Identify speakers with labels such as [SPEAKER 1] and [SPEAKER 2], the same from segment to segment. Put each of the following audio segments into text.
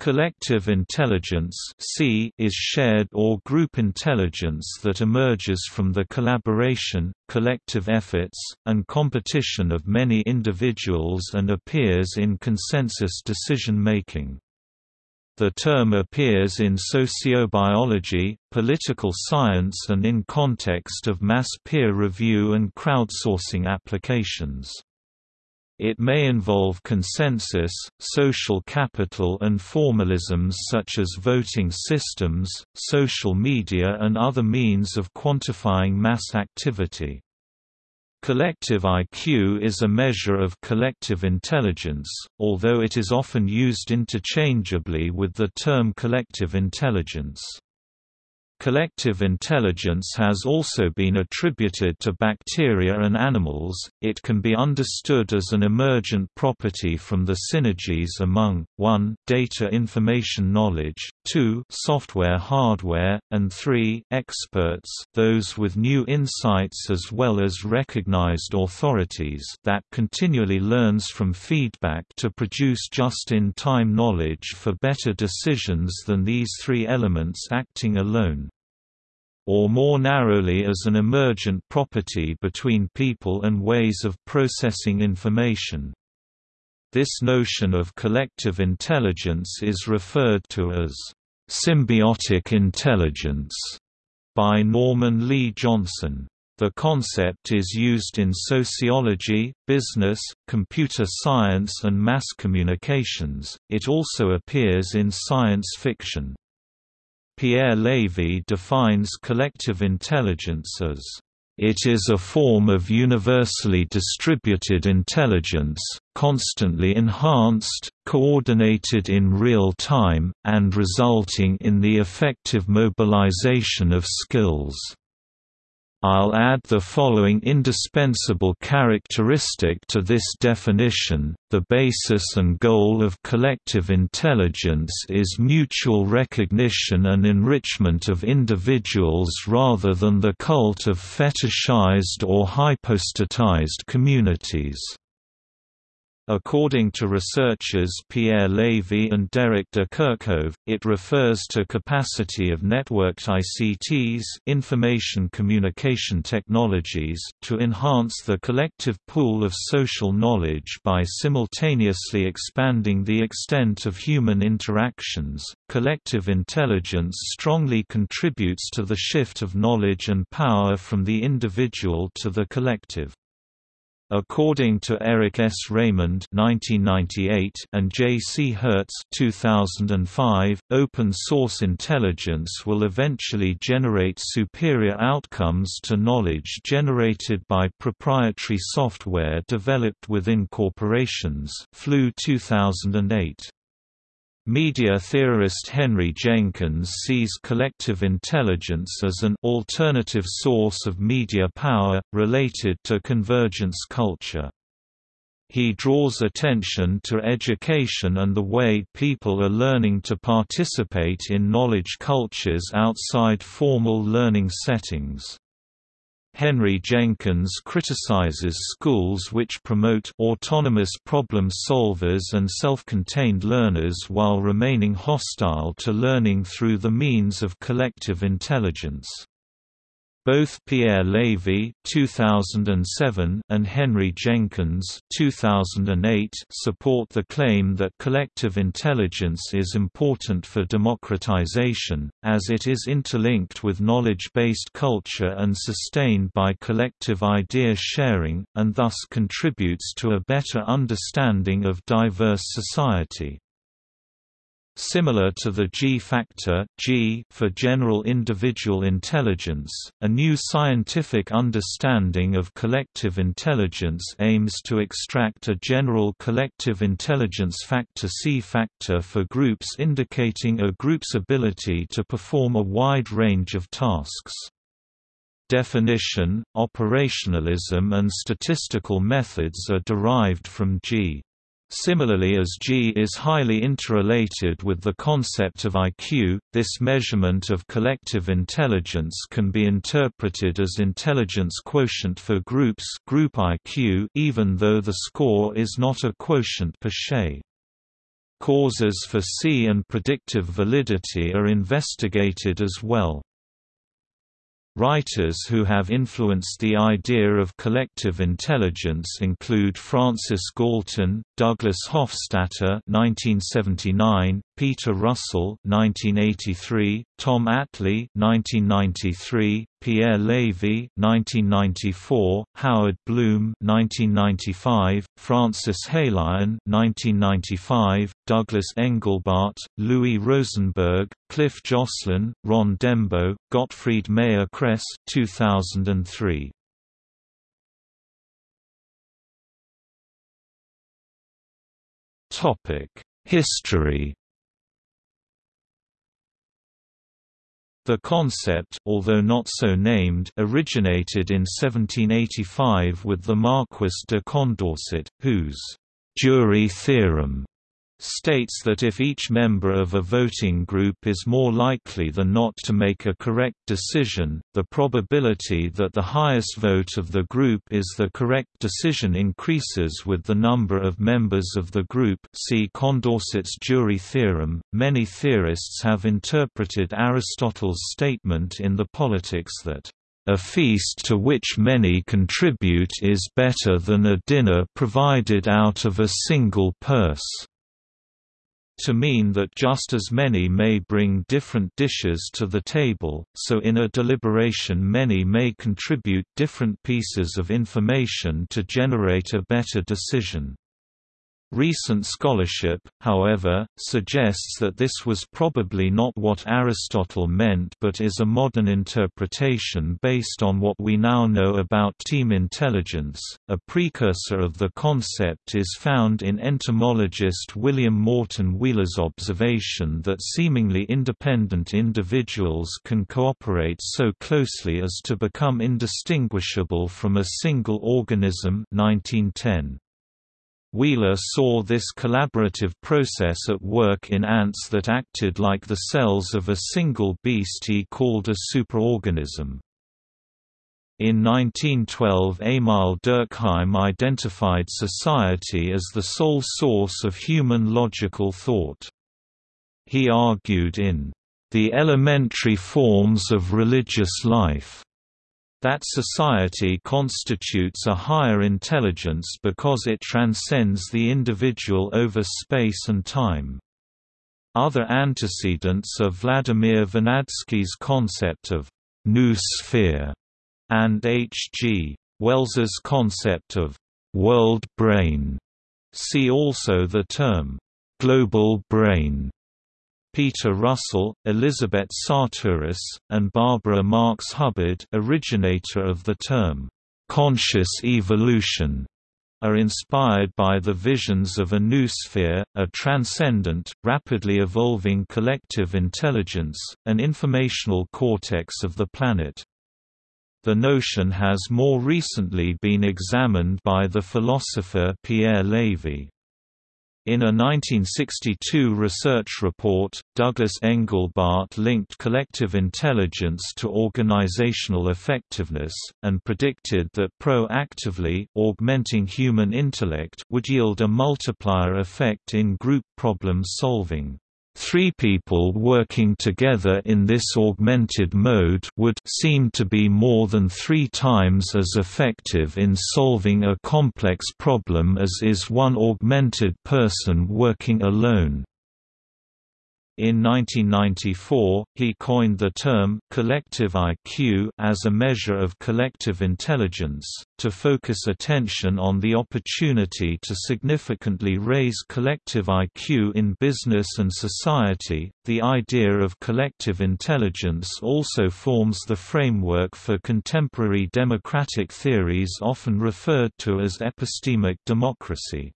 [SPEAKER 1] Collective intelligence C is shared or group intelligence that emerges from the collaboration, collective efforts, and competition of many individuals and appears in consensus decision-making. The term appears in sociobiology, political science and in context of mass peer review and crowdsourcing applications. It may involve consensus, social capital and formalisms such as voting systems, social media and other means of quantifying mass activity. Collective IQ is a measure of collective intelligence, although it is often used interchangeably with the term collective intelligence. Collective intelligence has also been attributed to bacteria and animals. It can be understood as an emergent property from the synergies among 1. data information knowledge, 2. software hardware, and 3. experts, those with new insights as well as recognized authorities that continually learns from feedback to produce just-in-time knowledge for better decisions than these three elements acting alone or more narrowly as an emergent property between people and ways of processing information. This notion of collective intelligence is referred to as symbiotic intelligence by Norman Lee Johnson. The concept is used in sociology, business, computer science and mass communications. It also appears in science fiction. Pierre Levy defines collective intelligence as it is a form of universally distributed intelligence, constantly enhanced, coordinated in real time, and resulting in the effective mobilization of skills. I'll add the following indispensable characteristic to this definition, the basis and goal of collective intelligence is mutual recognition and enrichment of individuals rather than the cult of fetishized or hypostatized communities. According to researchers Pierre Levy and Derrick de Kerckhove, it refers to capacity of networked ICTs information communication technologies to enhance the collective pool of social knowledge by simultaneously expanding the extent of human interactions. Collective intelligence strongly contributes to the shift of knowledge and power from the individual to the collective. According to Eric S. Raymond (1998) and J. C. Hertz (2005), open source intelligence will eventually generate superior outcomes to knowledge generated by proprietary software developed within corporations. Flew 2008. Media theorist Henry Jenkins sees collective intelligence as an alternative source of media power, related to convergence culture. He draws attention to education and the way people are learning to participate in knowledge cultures outside formal learning settings. Henry Jenkins criticizes schools which promote autonomous problem solvers and self-contained learners while remaining hostile to learning through the means of collective intelligence. Both Pierre Levy (2007) and Henry Jenkins (2008) support the claim that collective intelligence is important for democratization, as it is interlinked with knowledge-based culture and sustained by collective idea sharing, and thus contributes to a better understanding of diverse society. Similar to the G-factor G for general individual intelligence, a new scientific understanding of collective intelligence aims to extract a general collective intelligence factor C factor for groups indicating a group's ability to perform a wide range of tasks. Definition, operationalism and statistical methods are derived from G. Similarly as G is highly interrelated with the concept of IQ, this measurement of collective intelligence can be interpreted as intelligence quotient for groups group IQ even though the score is not a quotient per se. Causes for C and predictive validity are investigated as well. Writers who have influenced the idea of collective intelligence include Francis Galton, Douglas Hofstadter (1979), Peter Russell (1983), Tom Atlee (1993), Pierre Levy (1994), Howard Bloom (1995), Francis Heylighen (1995), Douglas Engelbart, Louis Rosenberg, Cliff Joslyn, Ron Dembo, Gottfried Mayer Kress 2003. Topic: History The concept, although not so named, originated in 1785 with the Marquis de Condorcet, whose «jury theorem» states that if each member of a voting group is more likely than not to make a correct decision, the probability that the highest vote of the group is the correct decision increases with the number of members of the group see Condorcet's jury theorem. Many theorists have interpreted Aristotle's statement in The Politics that a feast to which many contribute is better than a dinner provided out of a single purse to mean that just as many may bring different dishes to the table, so in a deliberation many may contribute different pieces of information to generate a better decision. Recent scholarship, however, suggests that this was probably not what Aristotle meant but is a modern interpretation based on what we now know about team intelligence. A precursor of the concept is found in entomologist William Morton Wheeler's observation that seemingly independent individuals can cooperate so closely as to become indistinguishable from a single organism 1910. Wheeler saw this collaborative process at work in ants that acted like the cells of a single beast he called a superorganism. In 1912 Emil Durkheim identified society as the sole source of human logical thought. He argued in The Elementary Forms of Religious Life that society constitutes a higher intelligence because it transcends the individual over space and time. Other antecedents are Vladimir Vernadsky's concept of noosphere and H. G. Wells's concept of world brain. See also the term global brain. Peter Russell, Elizabeth Sahtouris, and Barbara Marx Hubbard originator of the term, "'conscious evolution' are inspired by the visions of a noosphere, a transcendent, rapidly evolving collective intelligence, an informational cortex of the planet. The notion has more recently been examined by the philosopher Pierre Levy. In a 1962 research report, Douglas Engelbart linked collective intelligence to organizational effectiveness, and predicted that proactively augmenting human intellect would yield a multiplier effect in group problem solving. Three people working together in this augmented mode would seem to be more than three times as effective in solving a complex problem as is one augmented person working alone. In 1994, he coined the term collective IQ as a measure of collective intelligence, to focus attention on the opportunity to significantly raise collective IQ in business and society. The idea of collective intelligence also forms the framework for contemporary democratic theories often referred to as epistemic democracy.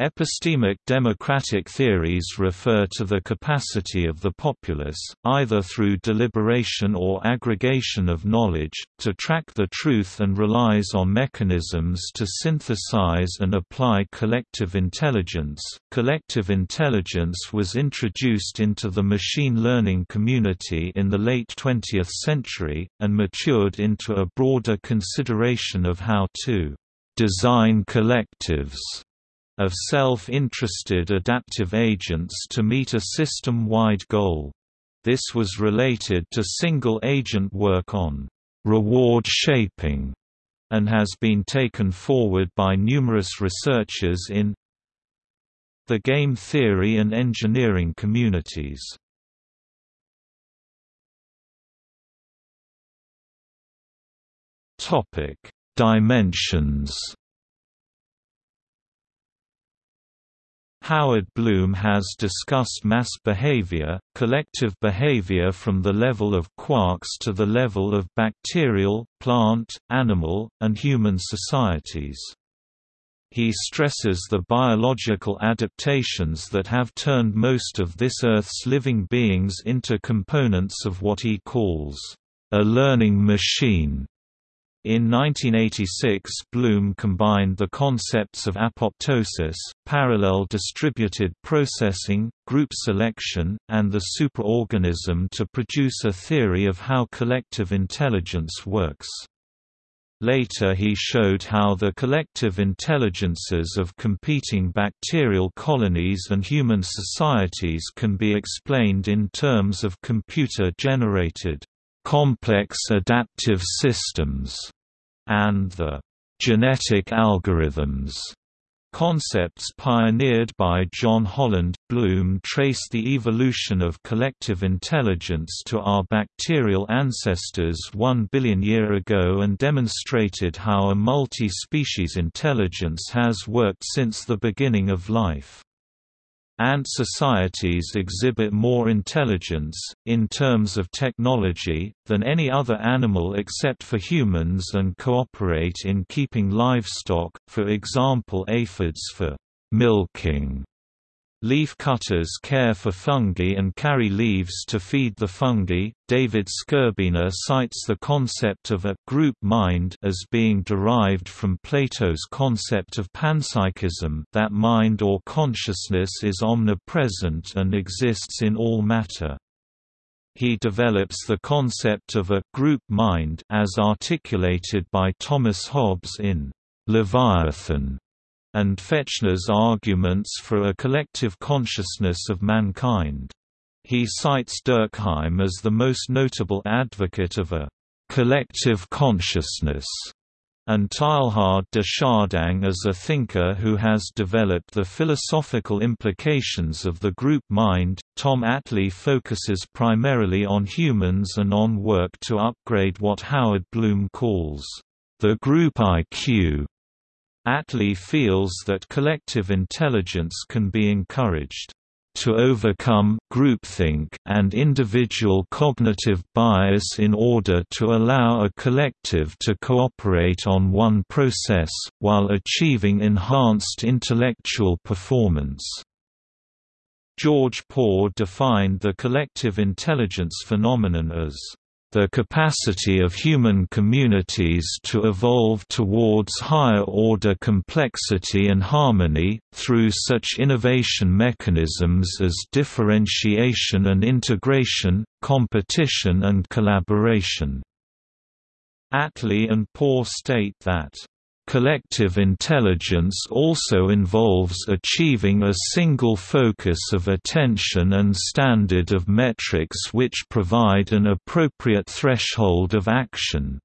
[SPEAKER 1] Epistemic democratic theories refer to the capacity of the populace, either through deliberation or aggregation of knowledge, to track the truth and relies on mechanisms to synthesize and apply collective intelligence. Collective intelligence was introduced into the machine learning community in the late 20th century, and matured into a broader consideration of how to design collectives of self-interested adaptive agents to meet a system-wide goal. This was related to single-agent work on reward shaping and has been taken forward by numerous researchers in the game theory and engineering communities. Topic: Dimensions. Howard Bloom has discussed mass behavior, collective behavior from the level of quarks to the level of bacterial, plant, animal, and human societies. He stresses the biological adaptations that have turned most of this Earth's living beings into components of what he calls a learning machine. In 1986 Bloom combined the concepts of apoptosis, parallel distributed processing, group selection, and the superorganism to produce a theory of how collective intelligence works. Later he showed how the collective intelligences of competing bacterial colonies and human societies can be explained in terms of computer-generated complex adaptive systems, and the genetic algorithms concepts pioneered by John Holland. Bloom traced the evolution of collective intelligence to our bacterial ancestors 1 billion year ago and demonstrated how a multi-species intelligence has worked since the beginning of life. Ant societies exhibit more intelligence, in terms of technology, than any other animal except for humans and cooperate in keeping livestock, for example aphids for milking Leaf cutters care for fungi and carry leaves to feed the fungi. David Skrbina cites the concept of a group mind as being derived from Plato's concept of panpsychism, that mind or consciousness is omnipresent and exists in all matter. He develops the concept of a group mind as articulated by Thomas Hobbes in Leviathan and Fechner's arguments for a collective consciousness of mankind. He cites Durkheim as the most notable advocate of a collective consciousness, and Teilhard de Chardin as a thinker who has developed the philosophical implications of the group mind. Tom Atlee focuses primarily on humans and on work to upgrade what Howard Bloom calls the group IQ Atlee feels that collective intelligence can be encouraged to overcome groupthink and individual cognitive bias in order to allow a collective to cooperate on one process, while achieving enhanced intellectual performance. George Pór defined the collective intelligence phenomenon as the capacity of human communities to evolve towards higher-order complexity and harmony, through such innovation mechanisms as differentiation and integration, competition and collaboration. Atlee and Pór state that Collective intelligence also involves achieving a single focus of attention and standard of metrics which provide an appropriate threshold of action.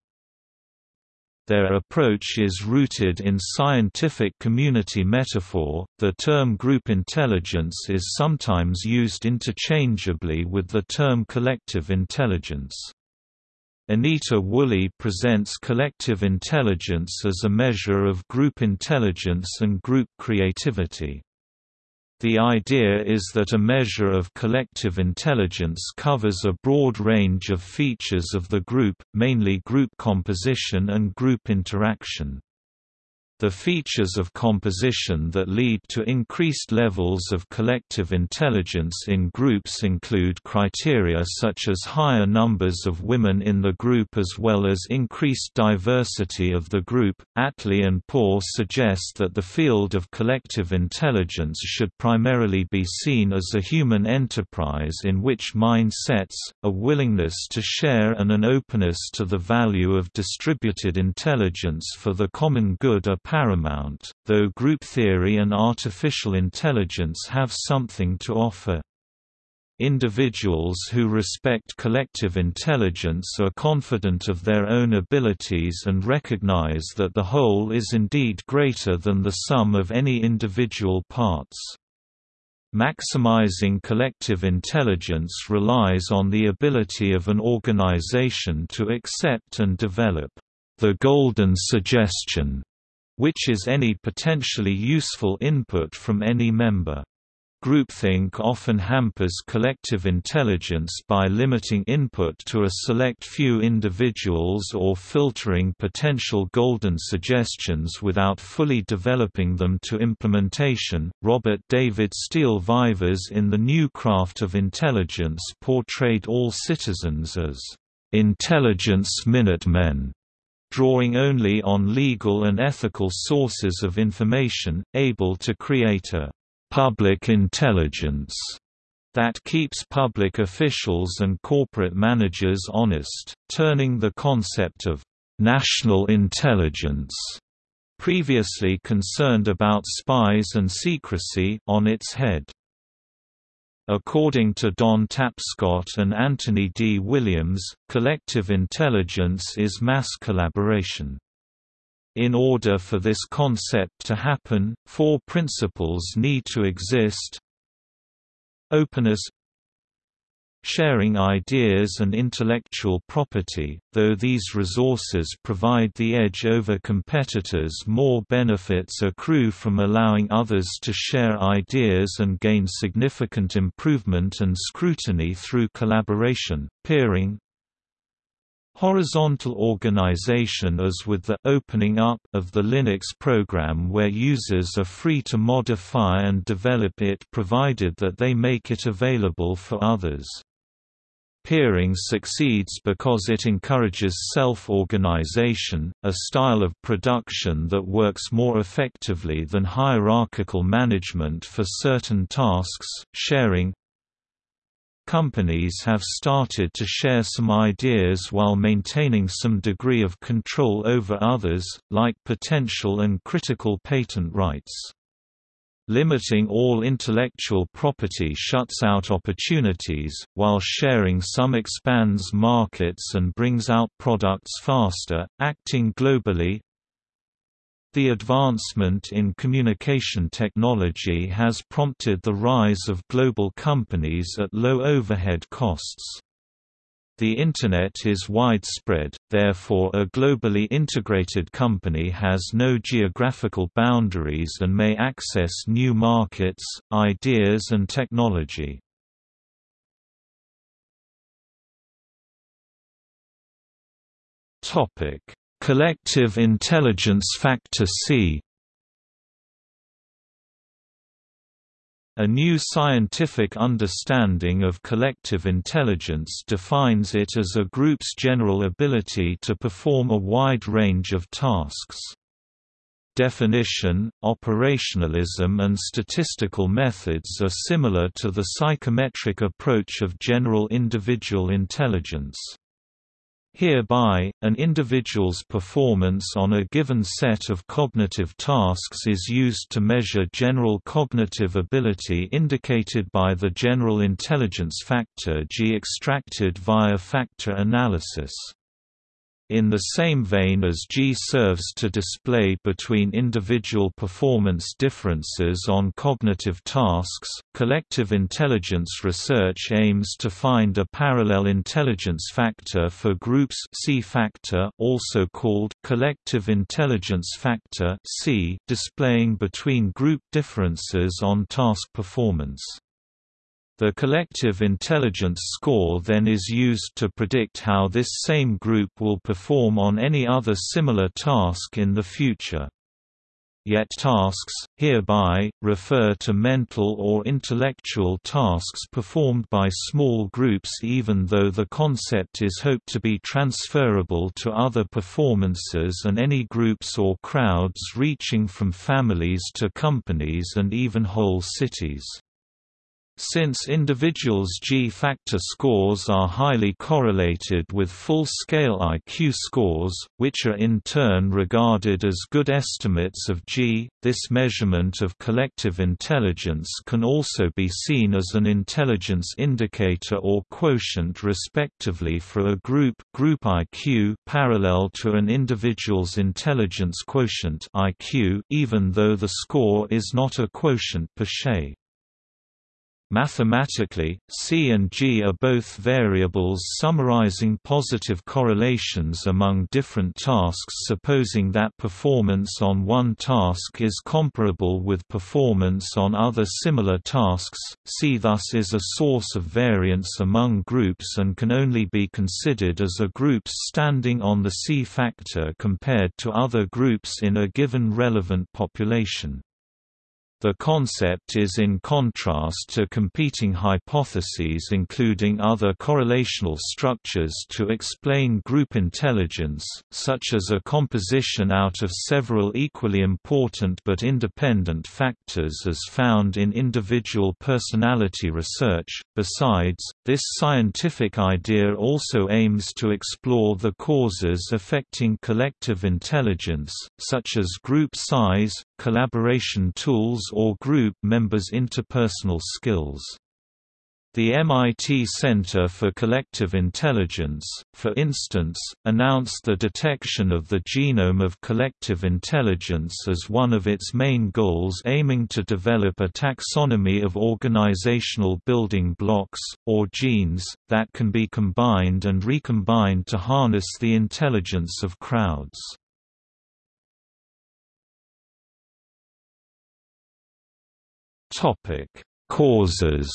[SPEAKER 1] Their approach is rooted in scientific community metaphor. The term group intelligence is sometimes used interchangeably with the term collective intelligence. Anita Woolley presents collective intelligence as a measure of group intelligence and group creativity. The idea is that a measure of collective intelligence covers a broad range of features of the group, mainly group composition and group interaction. The features of composition that lead to increased levels of collective intelligence in groups include criteria such as higher numbers of women in the group as well as increased diversity of the group. Atlee and Pór suggest that the field of collective intelligence should primarily be seen as a human enterprise in which mindsets, a willingness to share and an openness to the value of distributed intelligence for the common good are paramount, though group theory and artificial intelligence have something to offer. Individuals who respect collective intelligence are confident of their own abilities and recognize that the whole is indeed greater than the sum of any individual parts. Maximizing collective intelligence relies on the ability of an organization to accept and develop the golden suggestion, which is any potentially useful input from any member. Groupthink often hampers collective intelligence by limiting input to a select few individuals or filtering potential golden suggestions without fully developing them to implementation. Robert David Steele Vivas in The New Craft of Intelligence portrayed all citizens as intelligence Minutemen drawing only on legal and ethical sources of information, able to create a public intelligence that keeps public officials and corporate managers honest, turning the concept of national intelligence previously concerned about spies and secrecy on its head. According to Don Tapscott and Anthony D. Williams, collective intelligence is mass collaboration. In order for this concept to happen, four principles need to exist Openness Sharing ideas and intellectual property, though these resources provide the edge over competitors more benefits accrue from allowing others to share ideas and gain significant improvement and scrutiny through collaboration, peering, Horizontal organization as with the opening up of the Linux program where users are free to modify and develop it provided that they make it available for others. Peering succeeds because it encourages self-organization, a style of production that works more effectively than hierarchical management for certain tasks. Sharing Companies have started to share some ideas while maintaining some degree of control over others, like potential and critical patent rights. Limiting all intellectual property shuts out opportunities, while sharing some expands markets and brings out products faster. Acting globally, the advancement in communication technology has prompted the rise of global companies at low overhead costs. The Internet is widespread, therefore a globally integrated company has no geographical boundaries and may access new markets, ideas and technology. Collective Intelligence Factor C A new scientific understanding of collective intelligence defines it as a group's general ability to perform a wide range of tasks. Definition, operationalism and statistical methods are similar to the psychometric approach of general individual intelligence. Hereby, an individual's performance on a given set of cognitive tasks is used to measure general cognitive ability indicated by the General Intelligence Factor G extracted via factor analysis. In the same vein as G serves to display between individual performance differences on cognitive tasks, collective intelligence research aims to find a parallel intelligence factor for groups C factor also called collective intelligence factor C displaying between group differences on task performance. The collective intelligence score then is used to predict how this same group will perform on any other similar task in the future. Yet tasks, hereby, refer to mental or intellectual tasks performed by small groups even though the concept is hoped to be transferable to other performances and any groups or crowds reaching from families to companies and even whole cities. Since individuals' G-factor scores are highly correlated with full-scale IQ scores, which are in turn regarded as good estimates of G, this measurement of collective intelligence can also be seen as an intelligence indicator or quotient respectively for a group group IQ parallel to an individual's intelligence quotient IQ, even though the score is not a quotient per se. Mathematically, C and G are both variables summarizing positive correlations among different tasks supposing that performance on one task is comparable with performance on other similar tasks. C thus is a source of variance among groups and can only be considered as a group standing on the C factor compared to other groups in a given relevant population. The concept is in contrast to competing hypotheses including other correlational structures to explain group intelligence, such as a composition out of several equally important but independent factors as found in individual personality research. Besides, this scientific idea also aims to explore the causes affecting collective intelligence, such as group size, collaboration tools or group members' interpersonal skills. The MIT Center for Collective Intelligence, for instance, announced the detection of the genome of collective intelligence as one of its main goals aiming to develop a taxonomy of organizational building blocks, or genes, that can be combined and recombined to harness the intelligence of crowds. Topic: Causes.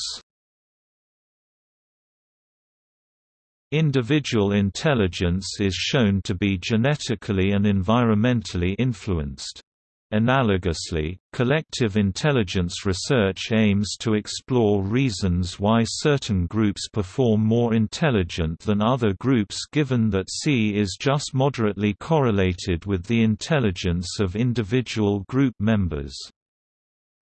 [SPEAKER 1] Individual intelligence is shown to be genetically and environmentally influenced. Analogously, collective intelligence research aims to explore reasons why certain groups perform more intelligent than other groups given that C is just moderately correlated with the intelligence of individual group members.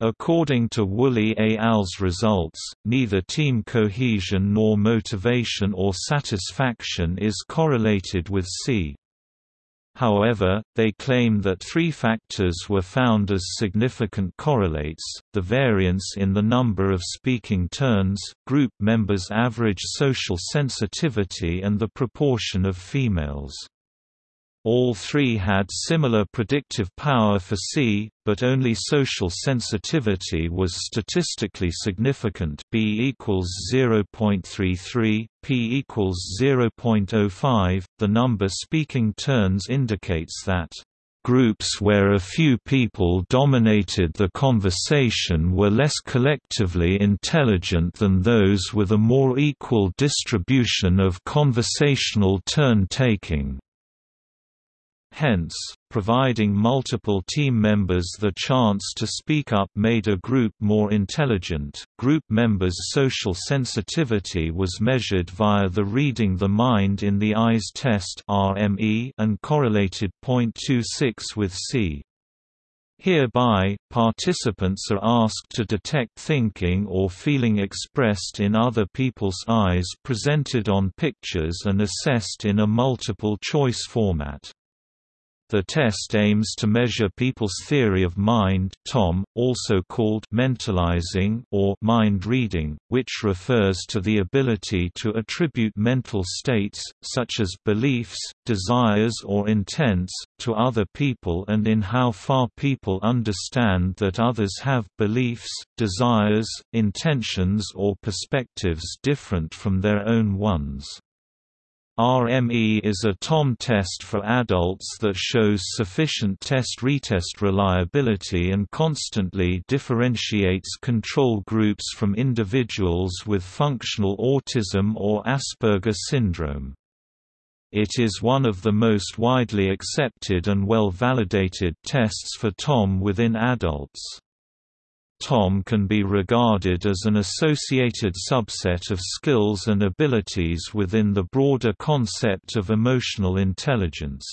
[SPEAKER 1] According to Woolley et al.'s results, neither team cohesion nor motivation or satisfaction is correlated with C. However, they claim that three factors were found as significant correlates, the variance in the number of speaking turns, group members' average social sensitivity and the proportion of females. All three had similar predictive power for C, but only social sensitivity was statistically significant B equals 0.33, P equals 0.05. The number speaking turns indicates that Groups where a few people dominated the conversation were less collectively intelligent than those with a more equal distribution of conversational turn-taking. Hence, providing multiple team members the chance to speak up made a group more intelligent. Group members' social sensitivity was measured via the Reading the Mind in the Eyes test (RME) and correlated 0.26 with C. Hereby, participants are asked to detect thinking or feeling expressed in other people's eyes presented on pictures and assessed in a multiple-choice format. The test aims to measure people's theory of mind TOM, also called mentalizing or mind reading, which refers to the ability to attribute mental states, such as beliefs, desires or intents, to other people and in how far people understand that others have beliefs, desires, intentions or perspectives different from their own ones. RME is a TOM test for adults that shows sufficient test-retest reliability and constantly differentiates control groups from individuals with functional autism or Asperger syndrome. It is one of the most widely accepted and well-validated tests for TOM within adults. TOM can be regarded as an associated subset of skills and abilities within the broader concept of emotional intelligence.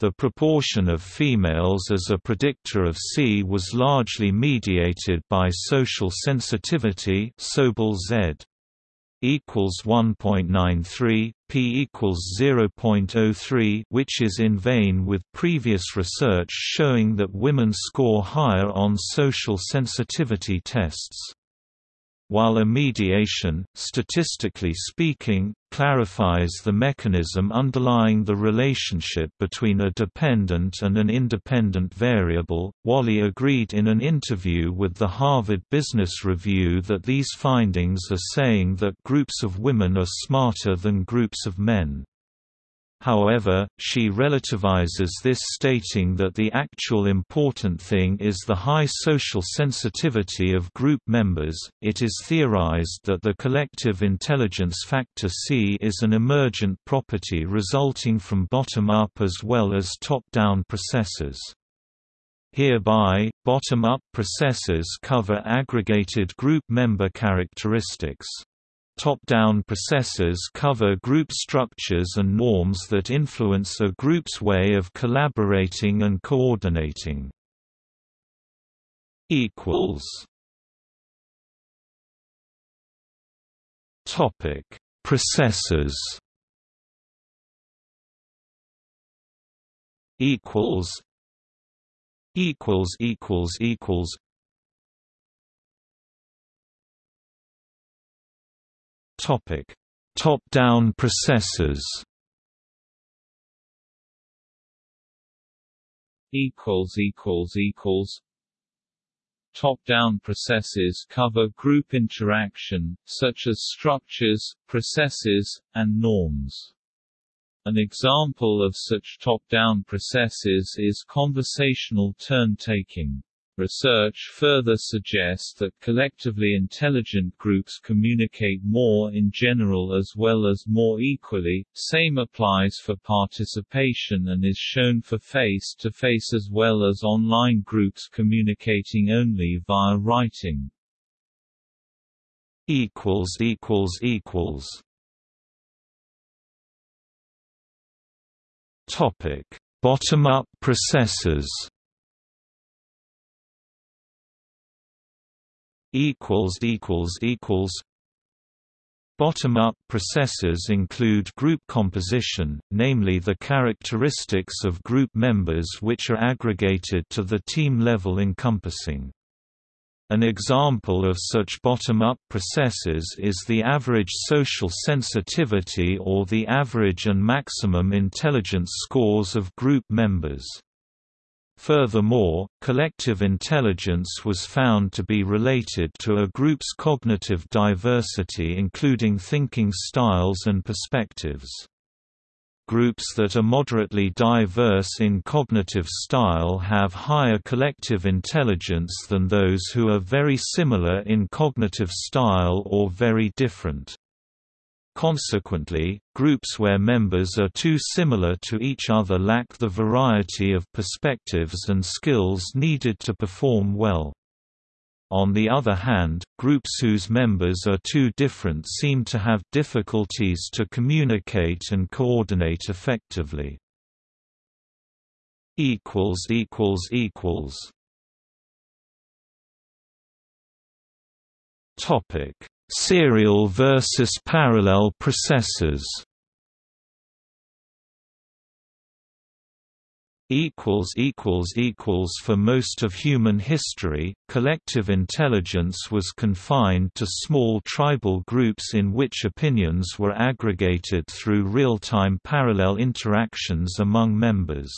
[SPEAKER 1] The proportion of females as a predictor of C was largely mediated by social sensitivity Sobel Z equals 1.93 p equals 0.03 which is in vein with previous research showing that women score higher on social sensitivity tests while a mediation, statistically speaking, clarifies the mechanism underlying the relationship between a dependent and an independent variable. Woolley agreed in an interview with the Harvard Business Review that these findings are saying that groups of women are smarter than groups of men. However, she relativizes this stating that the actual important thing is the high social sensitivity of group members. It is theorized that the collective intelligence factor C is an emergent property resulting from bottom-up as well as top-down processes. Hereby, bottom-up processes cover aggregated group member characteristics. Top-down processes cover group structures and norms that influence a group's way of collaborating and coordinating. Topic: Processes. Equals. Equals. Equals. Equals. Top-down processes.
[SPEAKER 2] Equals equals equals. Top-down processes cover group interaction, such as structures, processes, and norms. An example of such top-down processes is conversational turn-taking. Research further suggests that collectively intelligent groups communicate more in general as well as more equally, same applies for participation and is shown for face-to-face -face as well as online groups communicating only via writing.
[SPEAKER 1] Bottom-up processes equals equals equals Bottom-up processes include group composition, namely the characteristics of group members which are aggregated to the team level encompassing. An example of such bottom-up processes is the average social sensitivity or the average and maximum intelligence scores of group members. Furthermore, collective intelligence was found to be related to a group's cognitive diversity including thinking styles and perspectives. Groups that are moderately diverse in cognitive style have higher collective intelligence than those who are very similar in cognitive style or very different. Consequently, groups where members are too similar to each other lack the variety of perspectives and skills needed to perform well. On the other hand, groups whose members are too different seem to have difficulties to communicate and coordinate effectively. Topic Serial versus parallel processes equals equals equals for most of human history collective intelligence was confined to small tribal groups in which opinions were aggregated through real-time parallel interactions among members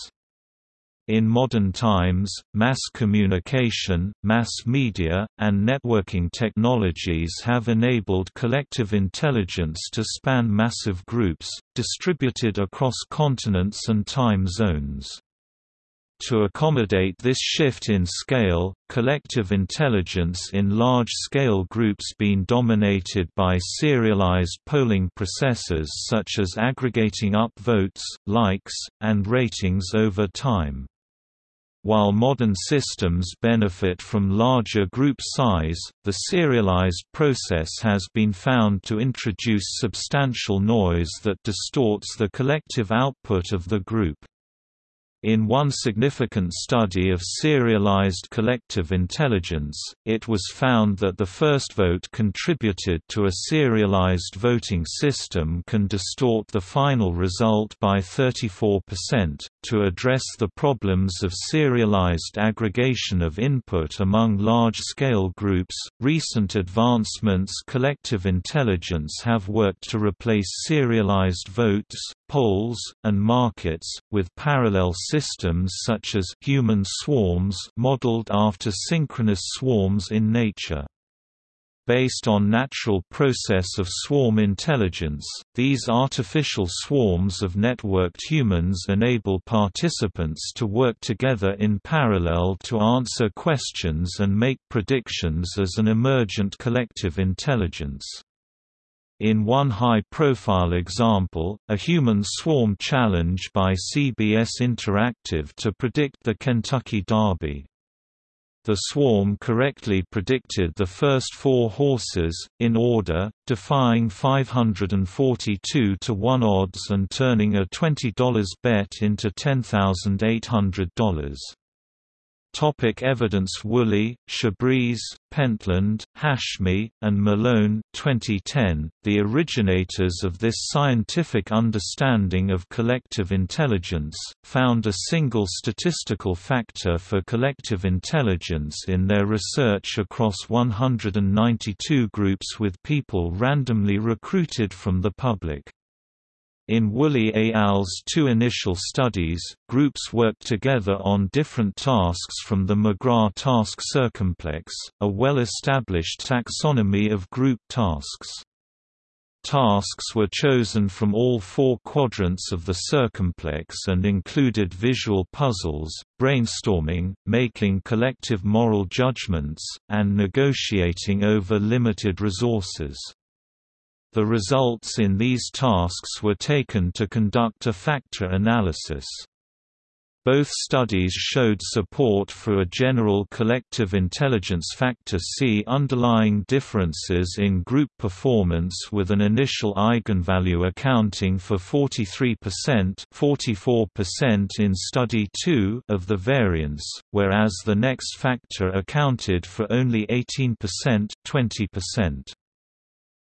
[SPEAKER 1] in modern times, mass communication, mass media, and networking technologies have enabled collective intelligence to span massive groups, distributed across continents and time zones. To accommodate this shift in scale, collective intelligence in large-scale groups been dominated by serialized polling processes such as aggregating up votes, likes, and ratings over time. While modern systems benefit from larger group size, the serialized process has been found to introduce substantial noise that distorts the collective output of the group. In one significant study of serialized collective intelligence, it was found that the first vote contributed to a serialized voting system can distort the final result by 34%. To address the problems of serialized aggregation of input among large scale groups, recent advancements collective intelligence have worked to replace serialized votes, polls, and markets, with parallel systems such as human swarms modeled after synchronous swarms in nature. Based on natural process of swarm intelligence, these artificial swarms of networked humans enable participants to work together in parallel to answer questions and make predictions as an emergent collective intelligence. In one high-profile example, a human swarm challenge by CBS Interactive to predict the Kentucky Derby. The swarm correctly predicted the first four horses, in order, defying 542 to 1 odds and turning a $20 bet into $10,800. Topic evidence Woolley, Chabris, Pentland, Hashmi, and Malone 2010, the originators of this scientific understanding of collective intelligence, found a single statistical factor for collective intelligence in their research across 192 groups with people randomly recruited from the public. In Woolley et al.'s two initial studies, groups worked together on different tasks from the McGrath task circumplex, a well-established taxonomy of group tasks. Tasks were chosen from all four quadrants of the circumplex and included visual puzzles, brainstorming, making collective moral judgments, and negotiating over limited resources. The results in these tasks were taken to conduct a factor analysis. Both studies showed support for a general collective intelligence factor C underlying differences in group performance with an initial eigenvalue accounting for 43% 44% in study 2 of the variance, whereas the next factor accounted for only 18% 20%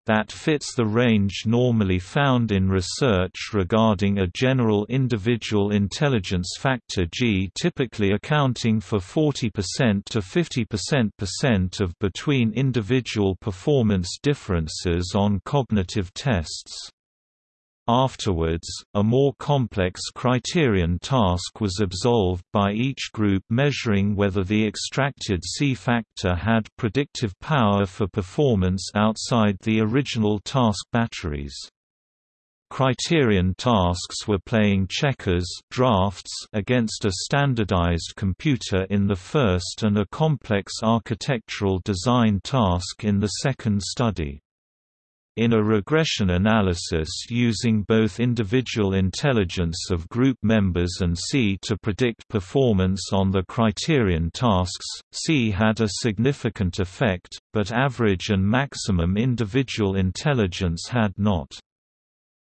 [SPEAKER 1] that fits the range normally found in research regarding a general individual intelligence factor G typically accounting for 40% to 50% of between individual performance differences on cognitive tests. Afterwards, a more complex criterion task was absolved by each group measuring whether the extracted C factor had predictive power for performance outside the original task batteries. Criterion tasks were playing checkers drafts against a standardized computer in the first and a complex architectural design task in the second study. In a regression analysis using both individual intelligence of group members and C to predict performance on the criterion tasks, C had a significant effect, but average and maximum individual intelligence had not.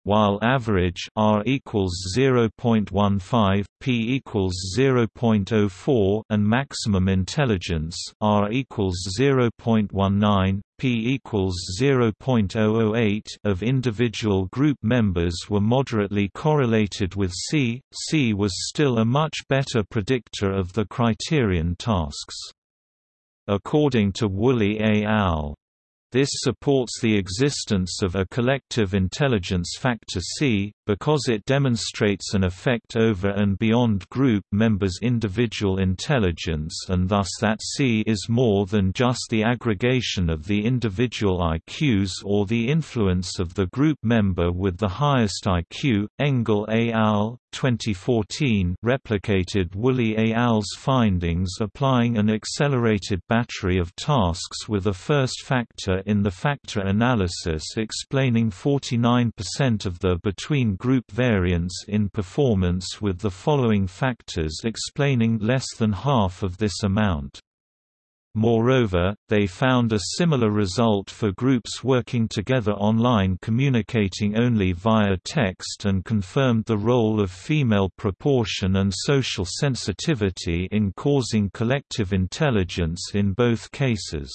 [SPEAKER 1] While average R equals 0.15, P equals 0.04, and maximum intelligence R equals 0.19, P equals 0.008 of individual group members were moderately correlated with C. C was still a much better predictor of the criterion tasks. According to Woolley et al. This supports the existence of a collective intelligence factor C, because it demonstrates an effect over and beyond group members' individual intelligence and thus that C is more than just the aggregation of the individual IQs or the influence of the group member with the highest IQ. Engel et al. 2014 replicated Woolley et al.'s findings applying an accelerated battery of tasks with a first factor in the factor analysis explaining 49% of the between-group variance in performance with the following factors explaining less than half of this amount. Moreover, they found a similar result for groups working together online communicating only via text and confirmed the role of female proportion and social sensitivity in causing collective intelligence in both cases.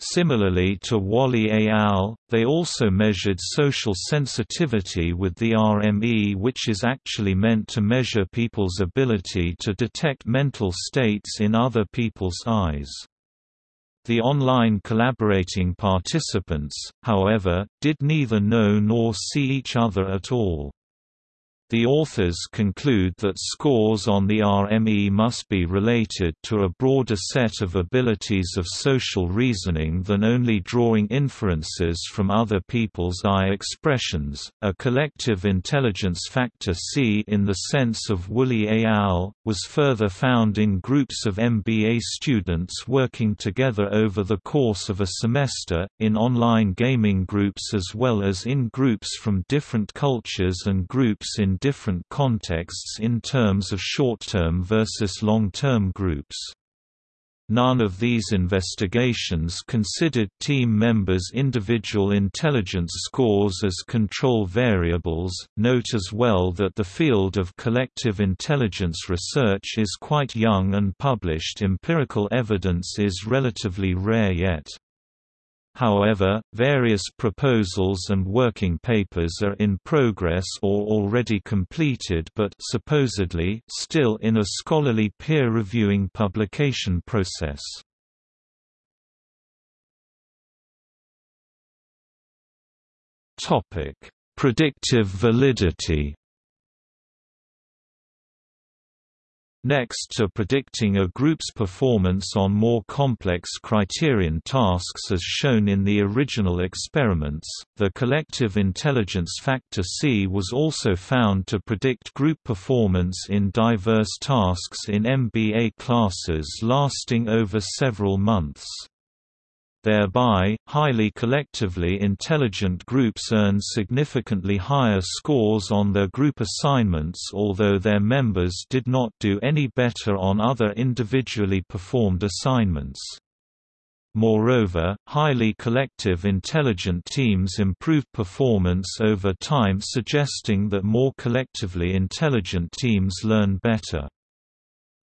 [SPEAKER 1] Similarly to Woolley et al., they also measured social sensitivity with the RME which is actually meant to measure people's ability to detect mental states in other people's eyes. The online collaborating participants, however, did neither know nor see each other at all. The authors conclude that scores on the RME must be related to a broader set of abilities of social reasoning than only drawing inferences from other people's eye expressions. A collective intelligence factor C in the sense of Woolley et al. was further found in groups of MBA students working together over the course of a semester, in online gaming groups as well as in groups from different cultures and groups in different contexts in terms of short-term versus long-term groups. None of these investigations considered team members' individual intelligence scores as control variables. Note as well that the field of collective intelligence research is quite young and published empirical evidence is relatively rare yet. However, various proposals and working papers are in progress or already completed but supposedly still in a scholarly peer-reviewing publication process. Predictive validity Next to predicting a group's performance on more complex criterion tasks as shown in the original experiments, the collective intelligence factor C was also found to predict group performance in diverse tasks in MBA classes lasting over several months. Thereby, highly collectively intelligent groups earn significantly higher scores on their group assignments although their members did not do any better on other individually performed assignments. Moreover, highly collective intelligent teams improved performance over time suggesting that more collectively intelligent teams learn better.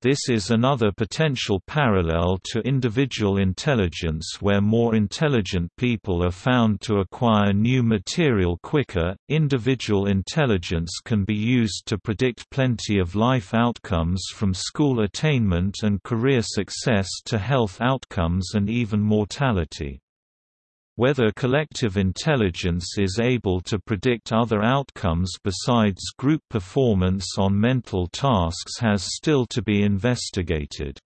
[SPEAKER 1] This is another potential parallel to individual intelligence where more intelligent people are found to acquire new material quicker. Individual intelligence can be used to predict plenty of life outcomes from school attainment and career success to health outcomes and even mortality. Whether collective intelligence is able to predict other outcomes besides group performance on mental tasks has still to be investigated.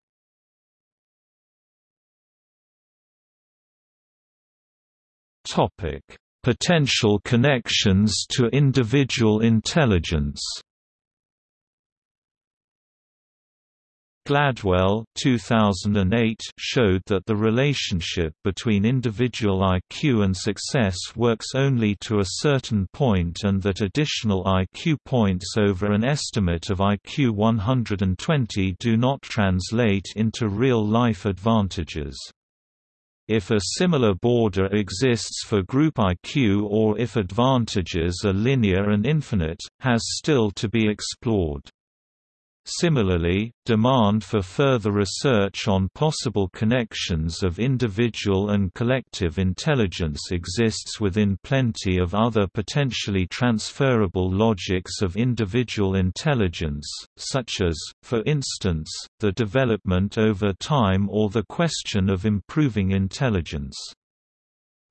[SPEAKER 1] Potential connections to individual intelligence Gladwell 2008 showed that the relationship between individual IQ and success works only to a certain point and that additional IQ points over an estimate of IQ 120 do not translate into real-life advantages. If a similar border exists for group IQ or if advantages are linear and infinite, has still to be explored. Similarly, demand for further research on possible connections of individual and collective intelligence exists within plenty of other potentially transferable logics of individual intelligence, such as, for instance, the development over time or the question of improving intelligence.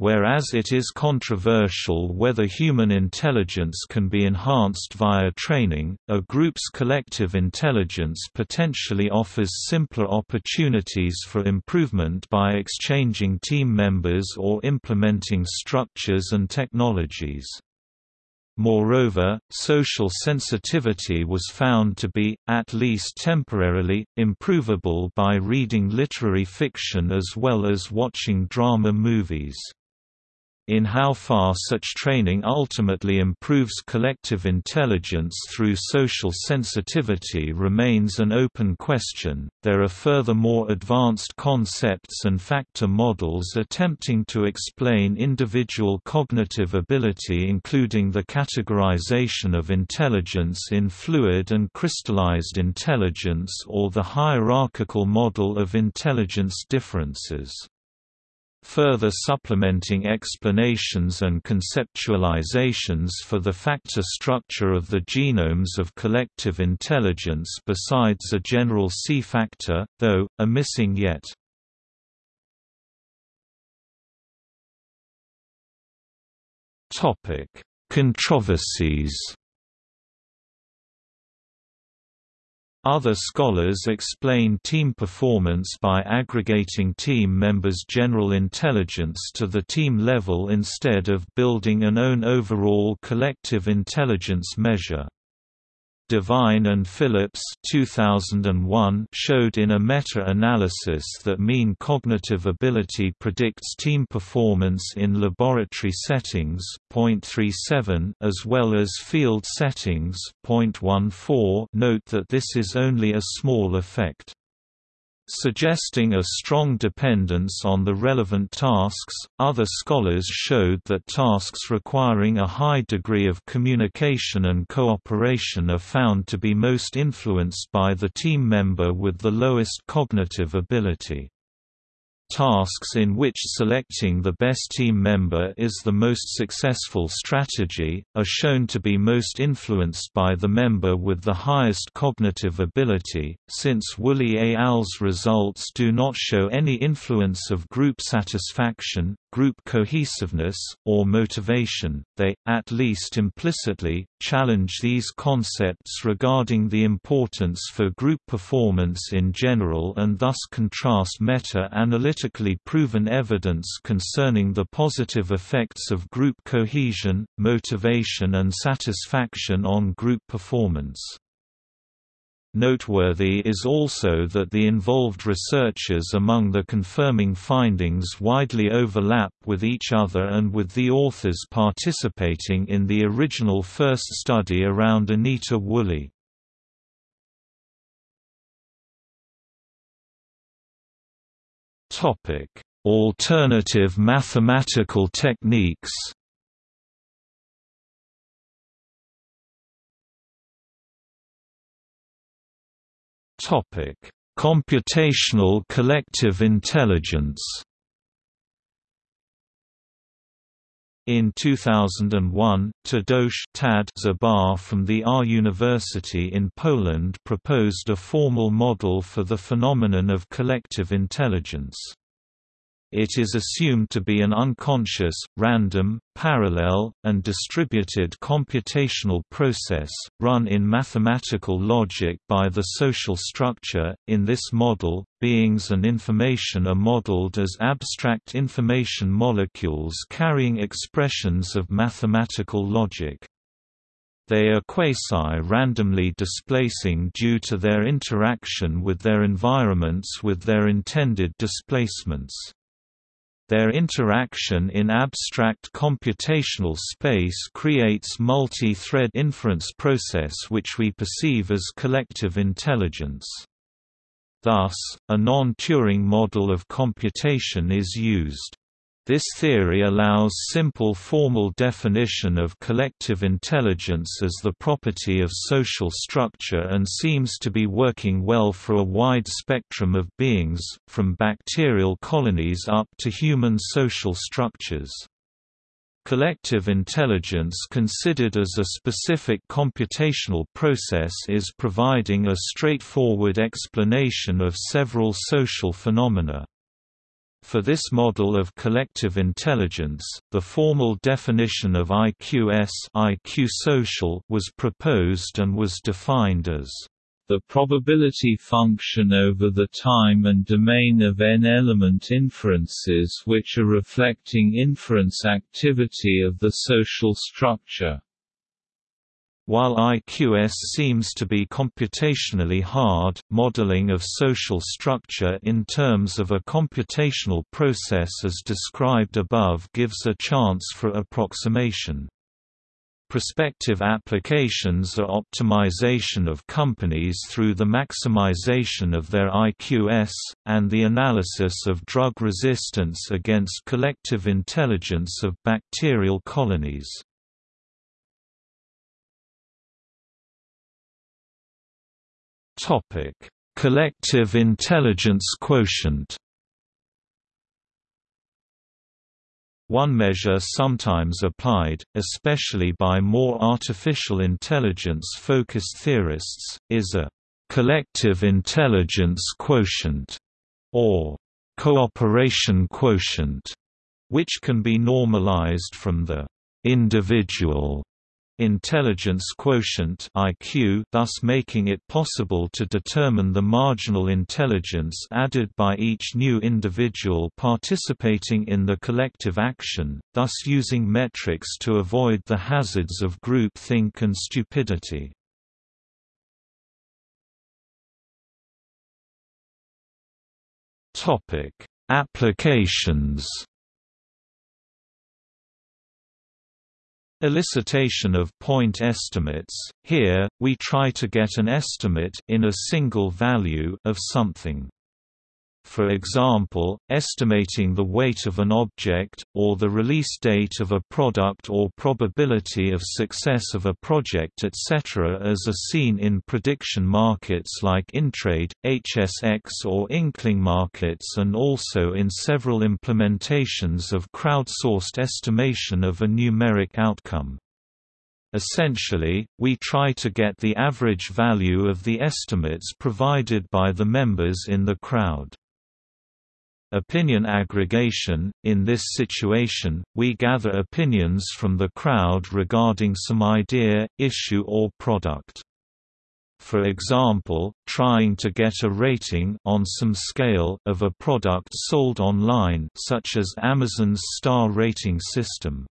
[SPEAKER 1] Whereas it is controversial whether human intelligence can be enhanced via training, a group's collective intelligence potentially offers simpler opportunities for improvement by exchanging team members or implementing structures and technologies. Moreover, social sensitivity was found to be, at least temporarily, improvable by reading literary fiction as well as watching drama movies. In how far such training ultimately improves collective intelligence through social sensitivity remains an open question. There are furthermore advanced concepts and factor models attempting to explain individual cognitive ability, including the categorization of intelligence in fluid and crystallized intelligence or the hierarchical model of intelligence differences. Further supplementing explanations and conceptualizations for the factor structure of the genomes of collective intelligence besides a general C factor, though, are missing yet. Controversies Other scholars explain team performance by aggregating team members' general intelligence to the team level instead of building an own overall collective intelligence measure. Devine and Phillips 2001 showed in a meta-analysis that mean cognitive ability predicts team performance in laboratory settings .37 as well as field settings .14 note that this is only a small effect suggesting a strong dependence on the relevant tasks. Other scholars showed that tasks requiring a high degree of communication and cooperation are found to be most influenced by the team member with the lowest cognitive ability. Tasks in which selecting the best team member is the most successful strategy, are shown to be most influenced by the member with the highest cognitive ability, since Woolley et al.'s results do not show any influence of group satisfaction, group cohesiveness, or motivation, they, at least implicitly, challenge these concepts regarding the importance for group performance in general and thus contrast meta-analytically proven evidence concerning the positive effects of group cohesion, motivation and satisfaction on group performance. Noteworthy is also that the involved researchers among the confirming findings widely overlap with each other and with the authors participating in the original first study around Anita Woolley. Alternative mathematical techniques Topic: Computational collective intelligence. In 2001, Tadeusz Tad Szuba from the R University in Poland proposed a formal model for the phenomenon of collective intelligence. It is assumed to be an unconscious, random, parallel, and distributed computational process, run in mathematical logic by the social structure. In this model, beings and information are modeled as abstract information molecules carrying expressions of mathematical logic. They are quasi-randomly displacing due to their interaction with their environments with their intended displacements. Their interaction in abstract computational space creates multi-thread inference process which we perceive as collective intelligence. Thus, a non-Turing model of computation is used. This theory allows simple formal definition of collective intelligence as the property of social structure and seems to be working well for a wide spectrum of beings, from bacterial colonies up to human social structures. Collective intelligence considered as a specific computational process is providing a straightforward explanation of several social phenomena. For this model of collective intelligence, the formal definition of IQS IQ social was proposed and was defined as
[SPEAKER 2] the probability function over the time and domain of n-element inferences which are reflecting inference activity of the social structure
[SPEAKER 1] While IQS seems to be computationally hard, modeling of social structure in terms of a computational process as described above gives a chance for approximation. Prospective applications are optimization of companies through the maximization of their IQS, and the analysis of drug resistance against collective intelligence of bacterial colonies. Topic: Collective intelligence quotient. One measure sometimes applied, especially by more artificial intelligence-focused theorists, is a collective intelligence quotient, or cooperation quotient, which can be normalized from the individual intelligence quotient IQ thus making it possible to determine the marginal intelligence added by each new individual participating in the collective action, thus using metrics to avoid the hazards of groupthink and stupidity. Applications Elicitation of point estimates – Here, we try to get an estimate in a single value of something. For example, estimating the weight of an object, or the release date of a product or probability of success of a project etc. as are seen in prediction markets like Intrade, HSX or Inkling markets and also in several implementations of crowdsourced estimation of a numeric outcome. Essentially, we try to get the average value of the estimates provided by the members in the crowd. Opinion aggregation – In this situation, we gather opinions from the crowd regarding some idea, issue or product. For example, trying to get a rating on some scale of a product sold online such as Amazon's star rating system.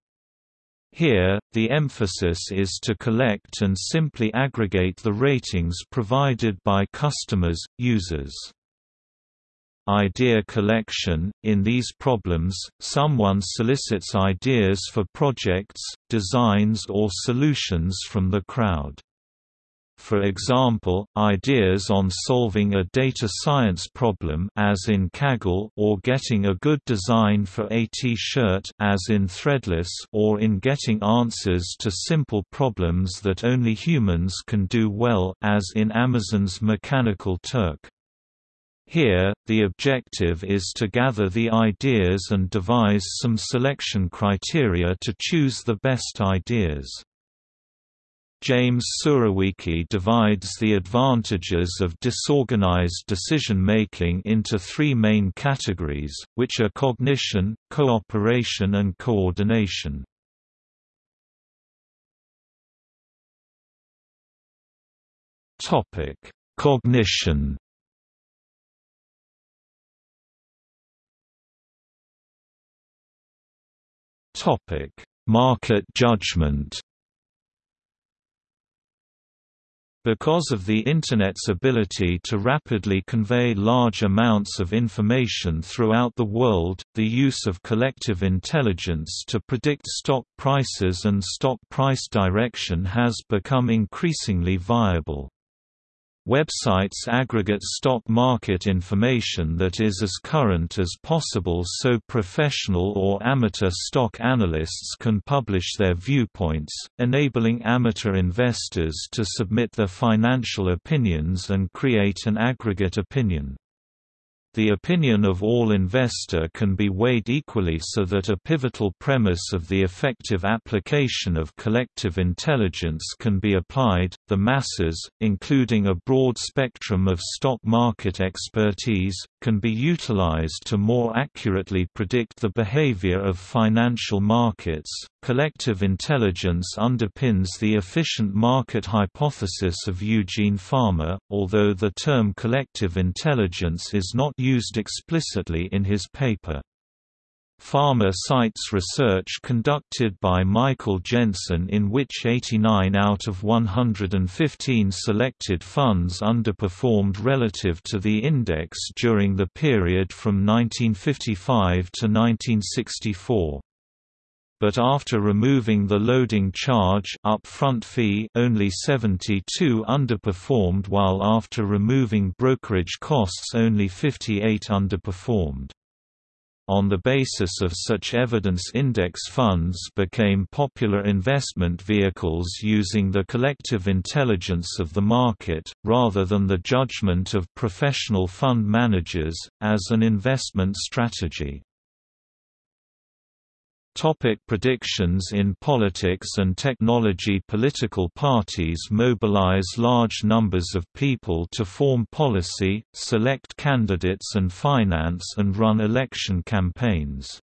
[SPEAKER 1] Here, the emphasis is to collect and simply aggregate the ratings provided by customers, users. Idea collection – In these problems, someone solicits ideas for projects, designs or solutions from the crowd. For example, ideas on solving a data science problem as in Kaggle or getting a good design for a t-shirt as in Threadless or in getting answers to simple problems that only humans can do well as in Amazon's Mechanical Turk. Here, the objective is to gather the ideas and devise some selection criteria to choose the best ideas. James Surowiecki divides the advantages of disorganized decision-making into three main categories, which are cognition, cooperation and coordination. Cognition Topic: Market judgment. Because of the Internet's ability to rapidly convey large amounts of information throughout the world, the use of collective intelligence to predict stock prices and stock price direction has become increasingly viable. Websites aggregate stock market information that is as current as possible so professional or amateur stock analysts can publish their viewpoints, enabling amateur investors to submit their financial opinions and create an aggregate opinion. The opinion of all investor can be weighed equally so that a pivotal premise of the effective application of collective intelligence can be applied. The masses, including a broad spectrum of stock market expertise, can be utilized to more accurately predict the behavior of financial markets. Collective intelligence underpins the efficient market hypothesis of Eugene Fama, although the term collective intelligence is not used explicitly in his paper. Fama cites research conducted by Michael Jensen in which 89 out of 115 selected funds underperformed relative to the index during the period from 1955 to 1964 but after removing the loading charge upfront fee only 72 underperformed while after removing brokerage costs only 58 underperformed. On the basis of such evidence index funds became popular investment vehicles using the collective intelligence of the market, rather than the judgment of professional fund managers, as an investment strategy. Topic predictions In politics and technology Political parties mobilize large numbers of people to form policy, select candidates and finance and run election campaigns.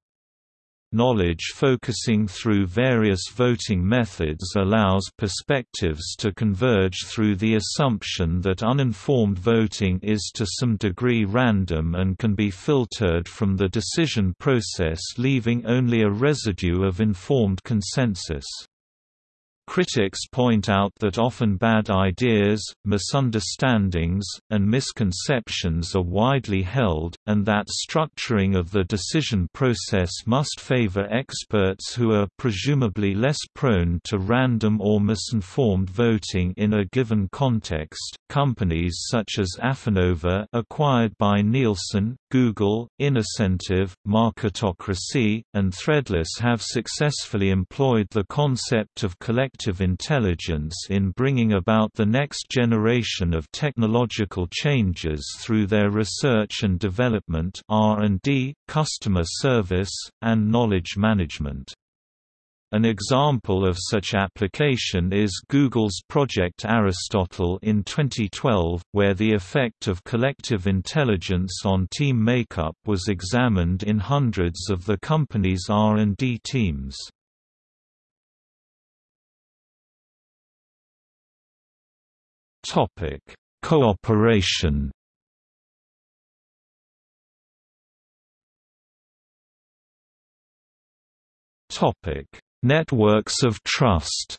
[SPEAKER 1] Knowledge focusing through various voting methods allows perspectives to converge through the assumption that uninformed voting is to some degree random and can be filtered from the decision process leaving only a residue of informed consensus. Critics point out that often bad ideas, misunderstandings, and misconceptions are widely held, and that structuring of the decision process must favor experts who are presumably less prone to random or misinformed voting in a given context. Companies such as Affinnova, acquired by Nielsen, Google, Innocentive, Marketocracy, and Threadless have successfully employed the concept of collective collective intelligence in bringing about the next generation of technological changes through their research and development R&D, customer service, and knowledge management. An example of such application is Google's Project Aristotle in 2012, where the effect of collective intelligence on team makeup was examined in hundreds of the company's R&D teams. Topic: Cooperation. Topic: Networks of trust.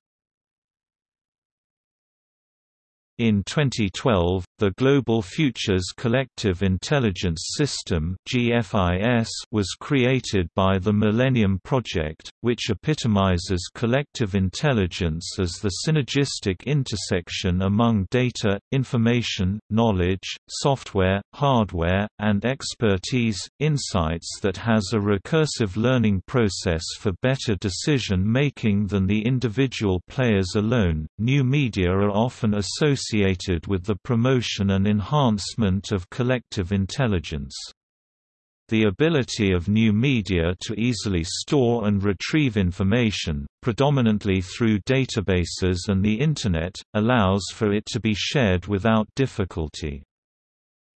[SPEAKER 1] In 2012, the Global Futures Collective Intelligence System (GFIS) was created by the Millennium Project, which epitomizes collective intelligence as the synergistic intersection among data, information, knowledge, software, hardware, and expertise, insights that has a recursive learning process for better decision making than the individual players alone. New media are often associated associated with the promotion and enhancement of collective intelligence. The ability of new media to easily store and retrieve information, predominantly through databases and the Internet, allows for it to be shared without difficulty.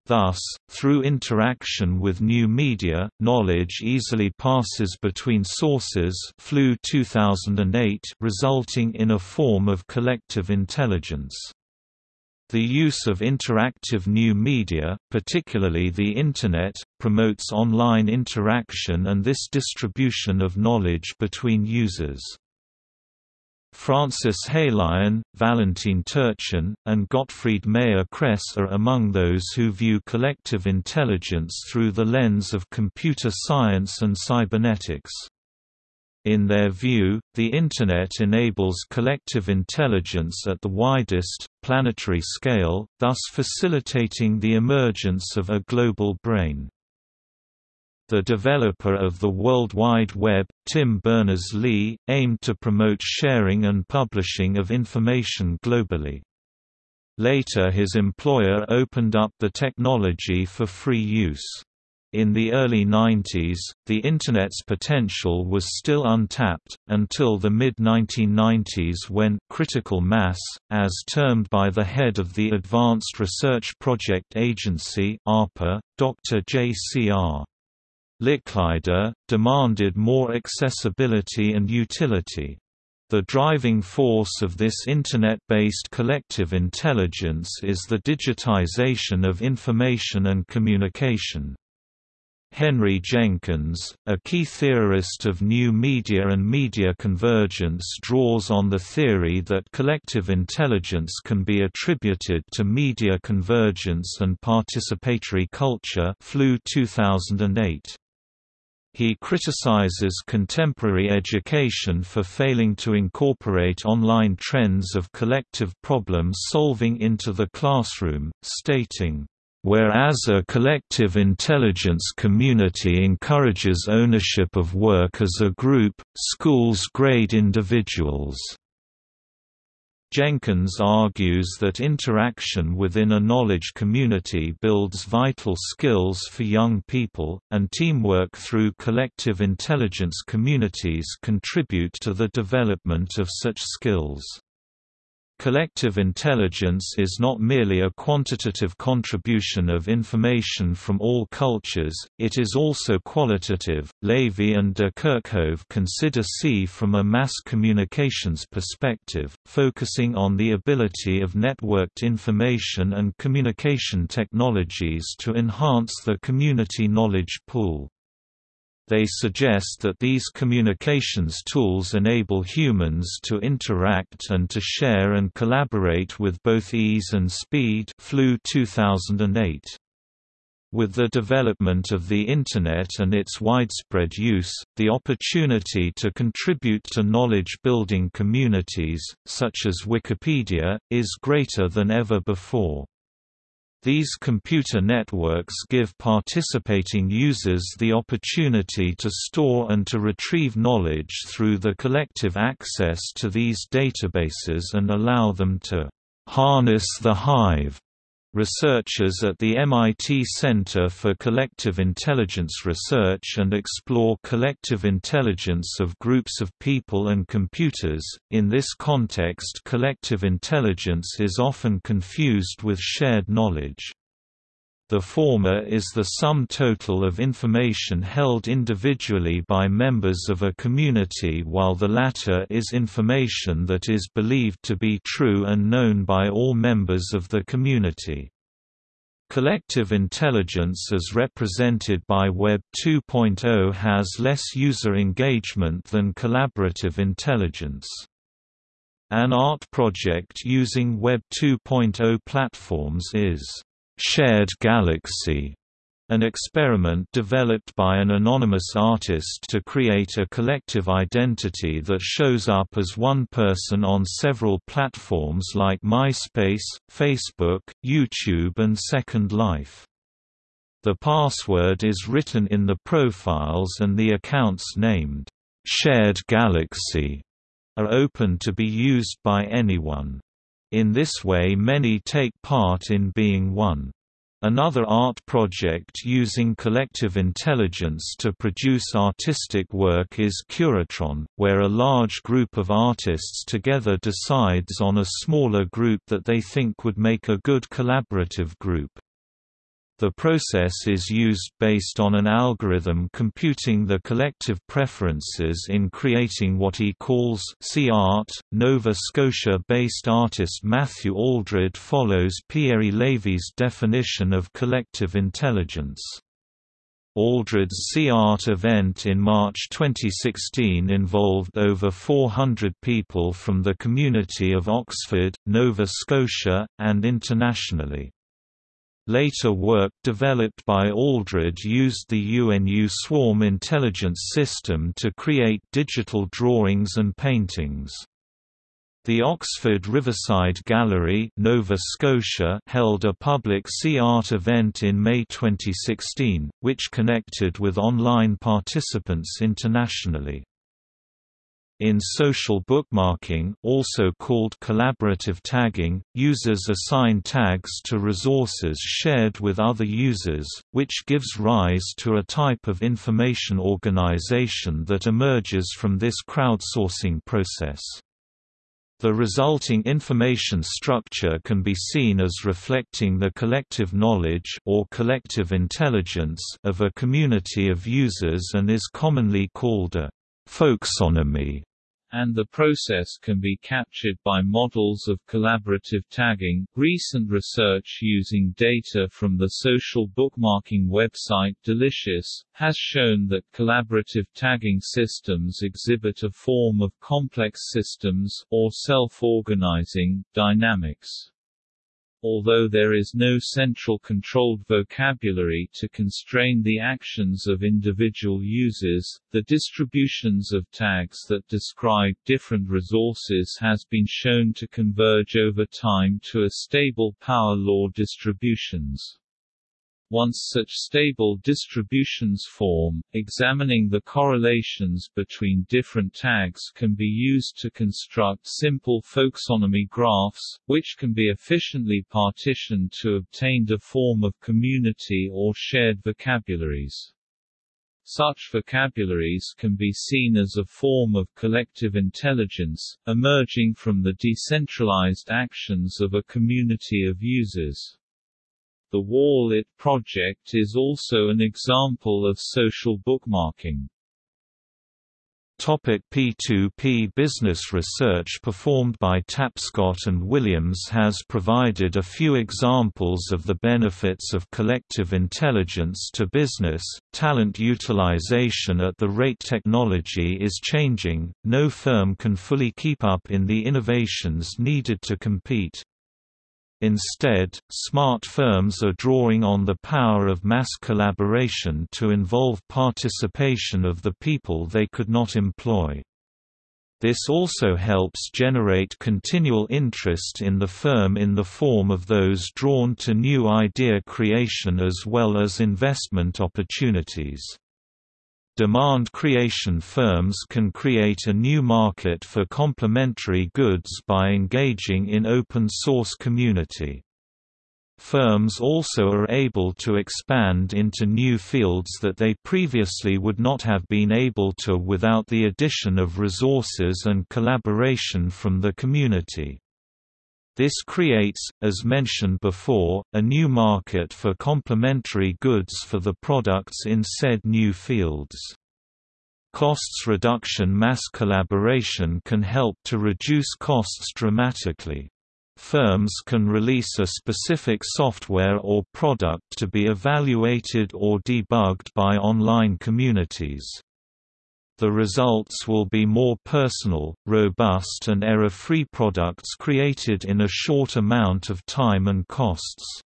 [SPEAKER 1] Thus, through interaction with new media, knowledge easily passes between sources Flew 2008 resulting in a form of collective intelligence. The use of interactive new media, particularly the Internet, promotes online interaction and this distribution of knowledge between users. Francis Heylighen, Valentin Turchin, and Gottfried Mayer-Kress are among those who view collective intelligence through the lens of computer science and cybernetics. In their view, the Internet enables collective intelligence at the widest, planetary scale, thus facilitating the emergence of a global brain. The developer of the World Wide Web, Tim Berners-Lee, aimed to promote sharing and publishing of information globally. Later his employer opened up the technology for free use. In the early 90s, the Internet's potential was still untapped, until the mid-1990s when critical mass, as termed by the head of the Advanced Research Project Agency ARPA, Dr. J.C.R. Licklider, demanded more accessibility and utility. The driving force of this Internet-based collective intelligence is the digitization of information and communication. Henry Jenkins, a key theorist of new media and media convergence draws on the theory that collective intelligence can be attributed to media convergence and participatory culture Flew 2008. He criticizes contemporary education for failing to incorporate online trends of collective problem solving into the classroom, stating, Whereas a collective intelligence community encourages ownership of work as a group, schools grade individuals. Jenkins argues that interaction within a knowledge community builds vital skills for young people, and teamwork through collective intelligence communities contribute to the development of such skills. Collective intelligence is not merely a quantitative contribution of information from all cultures, it is also qualitative. Levy and de Kerckhove consider C from a mass communications perspective, focusing on the ability of networked information and communication technologies to enhance the community knowledge pool. They suggest that these communications tools enable humans to interact and to share and collaborate with both ease and speed Flew 2008. With the development of the Internet and its widespread use, the opportunity to contribute to knowledge-building communities, such as Wikipedia, is greater than ever before. These computer networks give participating users the opportunity to store and to retrieve knowledge through the collective access to these databases and allow them to harness the hive Researchers at the MIT Center for Collective Intelligence Research and explore collective intelligence of groups of people and computers. In this context, collective intelligence is often confused with shared knowledge. The former is the sum total of information held individually by members of a community while the latter is information that is believed to be true and known by all members of the community. Collective intelligence as represented by Web 2.0 has less user engagement than collaborative intelligence. An art project using Web 2.0 platforms is Shared Galaxy, an experiment developed by an anonymous artist to create a collective identity that shows up as one person on several platforms like MySpace, Facebook, YouTube and Second Life. The password is written in the profiles and the accounts named, "'Shared Galaxy' are open to be used by anyone. In this way many take part in being one. Another art project using collective intelligence to produce artistic work is Curatron, where a large group of artists together decides on a smaller group that they think would make a good collaborative group. The process is used based on an algorithm computing the collective preferences in creating what he calls C-art. Nova Scotia-based artist Matthew Aldred follows Pierre Levy's definition of collective intelligence. Aldred's C-Art event in March 2016 involved over 400 people from the community of Oxford, Nova Scotia, and internationally. Later work developed by Aldred used the UNU Swarm intelligence system to create digital drawings and paintings. The Oxford Riverside Gallery Nova Scotia held a public C-Art event in May 2016, which connected with online participants internationally. In social bookmarking also called collaborative tagging, users assign tags to resources shared with other users, which gives rise to a type of information organization that emerges from this crowdsourcing process. The resulting information structure can be seen as reflecting the collective knowledge or collective intelligence of a community of users and is commonly called a folksonomy.
[SPEAKER 2] And the process can be captured by models of collaborative tagging. Recent research using data from the social bookmarking website Delicious has shown that collaborative tagging systems exhibit a form of complex systems or self-organizing dynamics. Although there is no central controlled vocabulary to constrain the actions of individual users, the distributions of tags that describe different resources has been shown to converge over time to a stable power law distributions. Once such stable distributions form, examining the correlations between different tags can be used to construct simple folksonomy graphs, which can be efficiently partitioned to obtain a form of community or shared vocabularies. Such vocabularies can be seen as a form of collective intelligence, emerging from the decentralized actions of a community of users. The Wall It project is also an example of social bookmarking.
[SPEAKER 1] Topic P2P business research performed by Tapscott and Williams has provided a few examples of the benefits of collective intelligence to business. Talent utilization at the rate technology is changing, no firm can fully keep up in the innovations needed to compete. Instead, smart firms are drawing on the power of mass collaboration to involve participation of the people they could not employ. This also helps generate continual interest in the firm in the form of those drawn to new idea creation as well as investment opportunities. Demand creation firms can create a new market for complementary goods by engaging in open source community. Firms also are able to expand into new fields that they previously would not have been able to without the addition of resources and collaboration from the community. This creates, as mentioned before, a new market for complementary goods for the products in said new fields. Costs reduction Mass collaboration can help to reduce costs dramatically. Firms can release a specific software or product to be evaluated or debugged by online communities the results will be more personal, robust and error-free products created in a short amount of time and costs.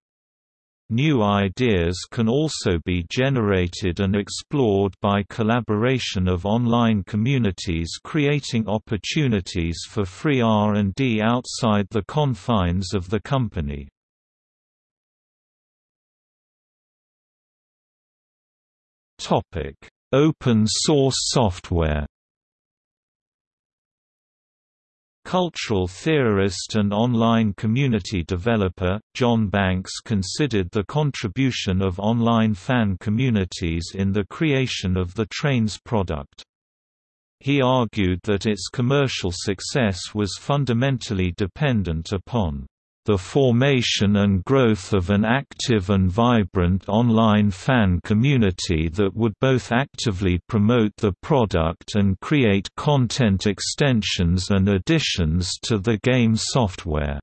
[SPEAKER 1] New ideas can also be generated and explored by collaboration of online communities creating opportunities for free R&D outside the confines of the company. Open source software Cultural theorist and online community developer, John Banks considered the contribution of online fan communities in the creation of the Trainz product. He argued that its commercial success was fundamentally dependent upon the formation and growth of an active and vibrant online fan community that would both actively promote the product and create content extensions and additions to the game software.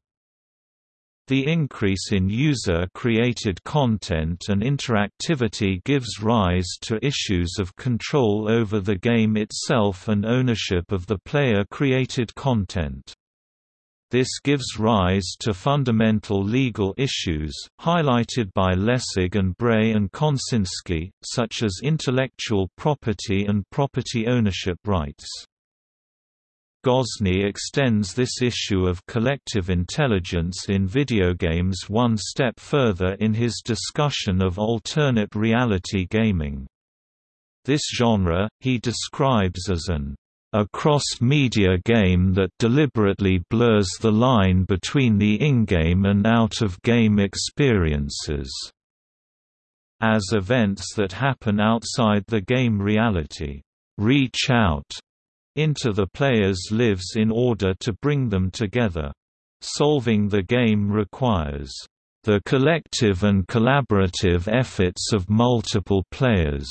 [SPEAKER 1] The increase in user-created content and interactivity gives rise to issues of control over the game itself and ownership of the player-created content. This gives rise to fundamental legal issues, highlighted by Lessig and Bray and Konsynski, such as intellectual property and property ownership rights. Gosney extends this issue of collective intelligence in video games one step further in his discussion of alternate reality gaming. This genre, he describes as an a cross-media game that deliberately blurs the line between the in-game and out-of-game experiences as events that happen outside the game reality reach out into the player's lives in order to bring them together. Solving the game requires the collective and collaborative efforts of multiple players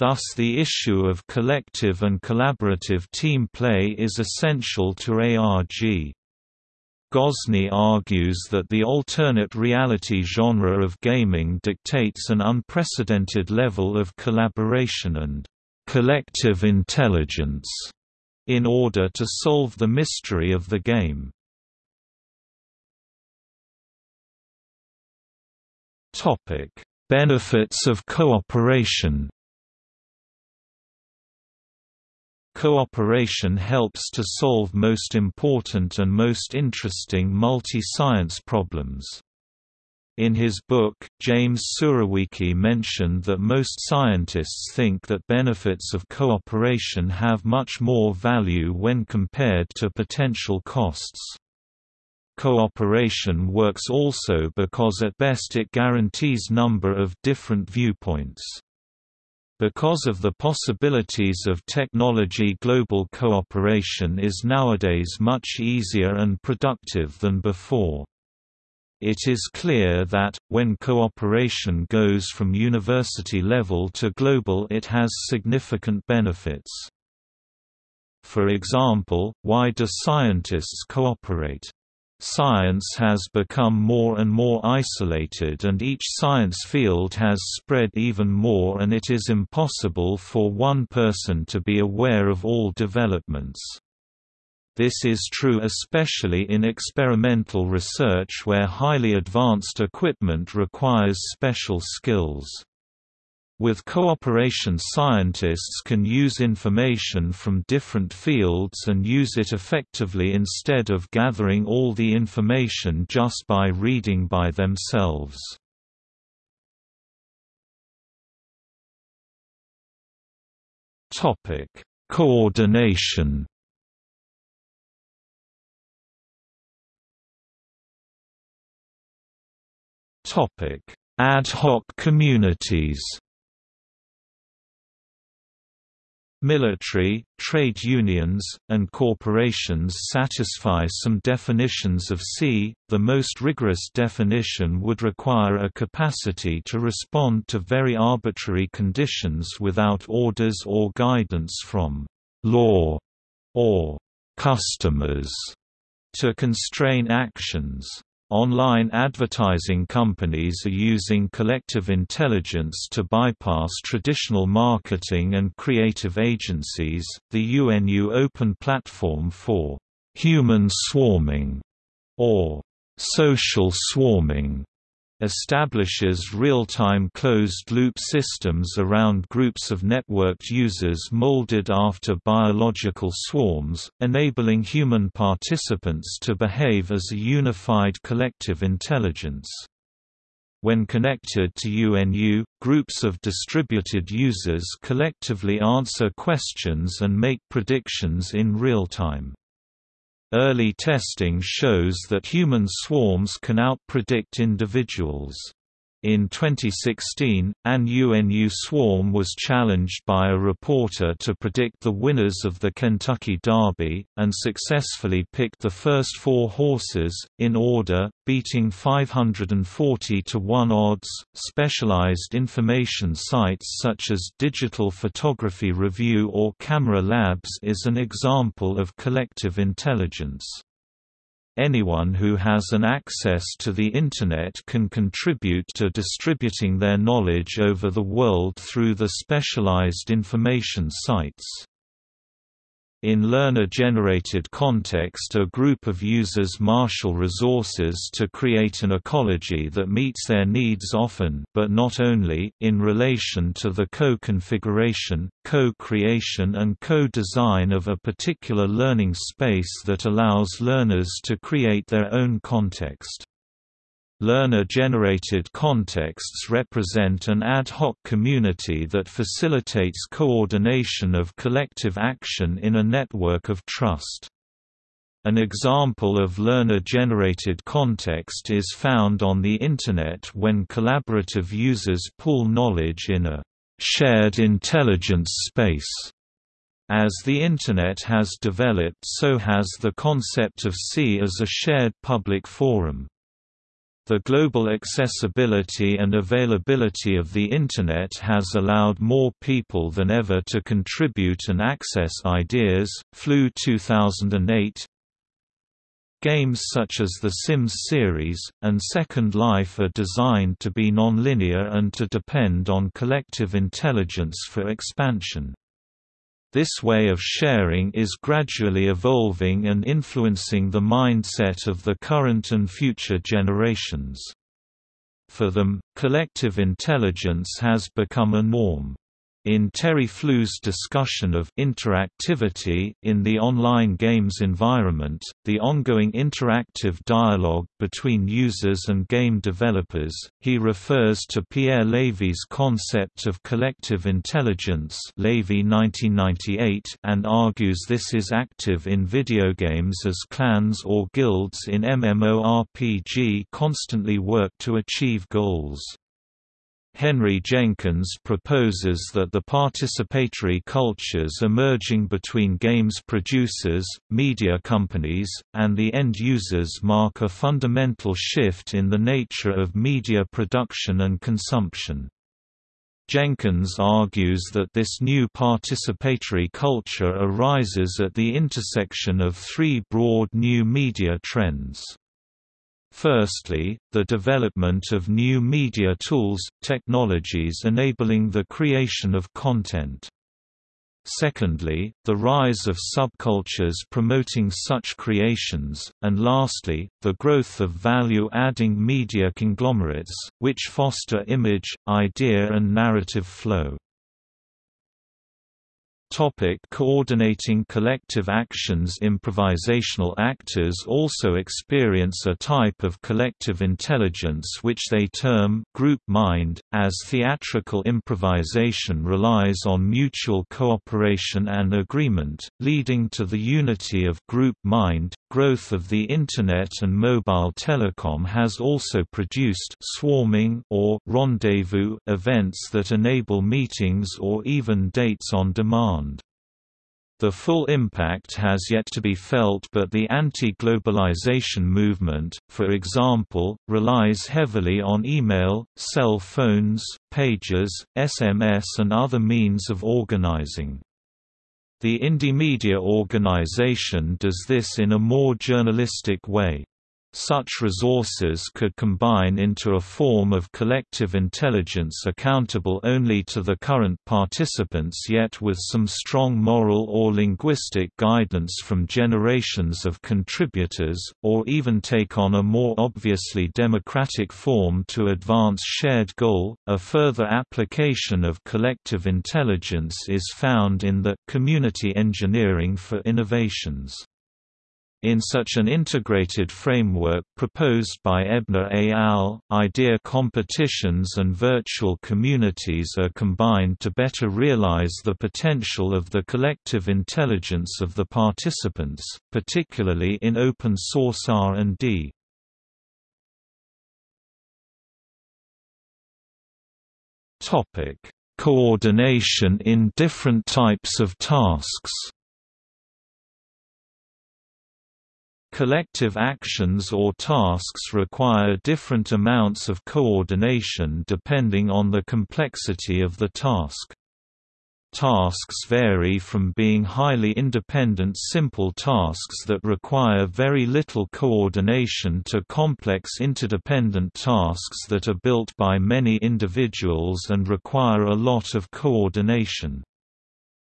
[SPEAKER 1] Thus the issue of collective and collaborative team play is essential to ARG. Gosney argues that the alternate reality genre of gaming dictates an unprecedented level of collaboration and collective intelligence in order to solve the mystery of the game. Benefits of cooperation. Cooperation helps to solve most important and most interesting multi-science problems. In his book, James Surowiecki mentioned that most scientists think that benefits of cooperation have much more value when compared to potential costs. Cooperation works also because at best it guarantees number of different viewpoints. Because of the possibilities of technology global cooperation is nowadays much easier and productive than before. It is clear that, when cooperation goes from university level to global it has significant benefits. For example, why do scientists cooperate? Science has become more and more isolated and each science field has spread even more and it is impossible for one person to be aware of all developments. This is true especially in experimental research where highly advanced equipment requires special skills. With cooperation scientists can use information from different fields and use it effectively instead of gathering all the information just by reading by themselves. Coordination Ad hoc communities Military, trade unions, and corporations satisfy some definitions of C. The most rigorous definition would require a capacity to respond to very arbitrary conditions without orders or guidance from law or customers to constrain actions. Online advertising companies are using collective intelligence to bypass traditional marketing and creative agencies. The UNU Open Platform for Human Swarming or Social Swarming establishes real-time closed-loop systems around groups of networked users molded after biological swarms, enabling human participants to behave as a unified collective intelligence. When connected to UNU, groups of distributed users collectively answer questions and make predictions in real time. Early testing shows that human swarms can outpredict individuals. In 2016, an UNU swarm was challenged by a reporter to predict the winners of the Kentucky Derby, and successfully picked the first four horses, in order, beating 540 to 1 odds. Specialized information sites such as Digital Photography Review or Camera Labs is an example of collective intelligence. Anyone who has an access to the Internet can contribute to distributing their knowledge over the world through the specialized information sites. In learner-generated context a group of users marshal resources to create an ecology that meets their needs often but not only, in relation to the co-configuration, co-creation and co-design of a particular learning space that allows learners to create their own context. Learner-generated contexts represent an ad hoc community that facilitates coordination of collective action in a network of trust. An example of learner-generated context is found on the Internet when collaborative users pool knowledge in a shared intelligence space. As the Internet has developed so has the concept of C as a shared public forum. The global accessibility and availability of the Internet has allowed more people than ever to contribute and access ideas. Flew 2008 Games such as The Sims series, and Second Life are designed to be non-linear and to depend on collective intelligence for expansion. This way of sharing is gradually evolving and influencing the mindset of the current and future generations. For them, collective intelligence has become a norm. In Terry Flew's discussion of interactivity in the online games environment, the ongoing interactive dialogue between users and game developers, he refers to Pierre Lévy's concept of collective intelligence Levy 1998 and argues this is active in video games as clans or guilds in MMORPG constantly work to achieve goals. Henry Jenkins proposes that the participatory cultures emerging between games producers, media companies, and the end users mark a fundamental shift in the nature of media production and consumption. Jenkins argues that this new participatory culture arises at the intersection of three broad new media trends. Firstly, the development of new media tools, technologies enabling the creation of content. Secondly, the rise of subcultures promoting such creations, and lastly, the growth of value-adding media conglomerates, which foster image, idea and narrative flow. Topic coordinating collective actions Improvisational actors also experience a type of collective intelligence which they term group mind, as theatrical improvisation relies on mutual cooperation and agreement, leading to the unity of group mind. Growth of the Internet and mobile telecom has also produced swarming or rendezvous events that enable meetings or even dates on demand. The full impact has yet to be felt but the anti-globalization movement, for example, relies heavily on email, cell phones, pages, SMS and other means of organizing. The Indymedia organization does this in a more journalistic way. Such resources could combine into a form of collective intelligence accountable only to the current participants yet with some strong moral or linguistic guidance from generations of contributors, or even take on a more obviously democratic form to advance shared goal. A further application of collective intelligence is found in the community engineering for innovations. In such an integrated framework proposed by Ebner et al., idea competitions and virtual communities are combined to better realize the potential of the collective intelligence of the participants, particularly in open source R&D. Coordination in different types of tasks Collective actions or tasks require different amounts of coordination depending on the complexity of the task. Tasks vary from being highly independent simple tasks that require very little coordination to complex interdependent tasks that are built by many individuals and require a lot of coordination.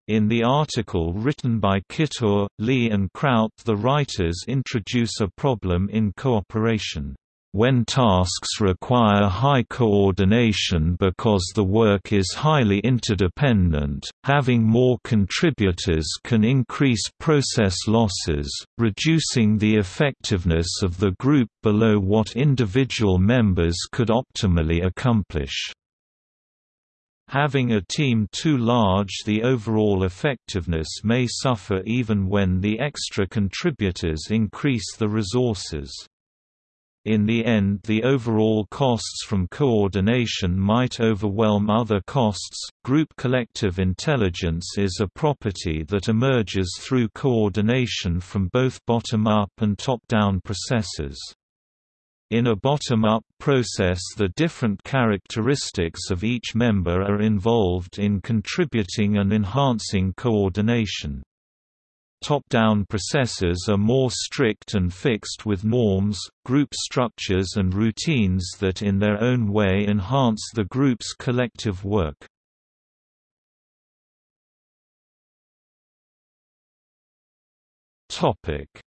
[SPEAKER 1] In the article written by Kittur, Lee and Kraut the writers introduce a problem in cooperation. When tasks require high coordination because the work is highly interdependent, having more contributors can increase process losses, reducing the effectiveness of the group below what individual members could optimally accomplish. Having a team too large the overall effectiveness may suffer even when the extra contributors increase the resources. In the end the overall costs from coordination might overwhelm other costs. Group collective intelligence is a property that emerges through coordination from both bottom-up and top-down processes. In a bottom-up process the different characteristics of each member are involved in contributing and enhancing coordination. Top-down processes are more strict and fixed with norms, group structures and routines that in their own way enhance the group's collective work.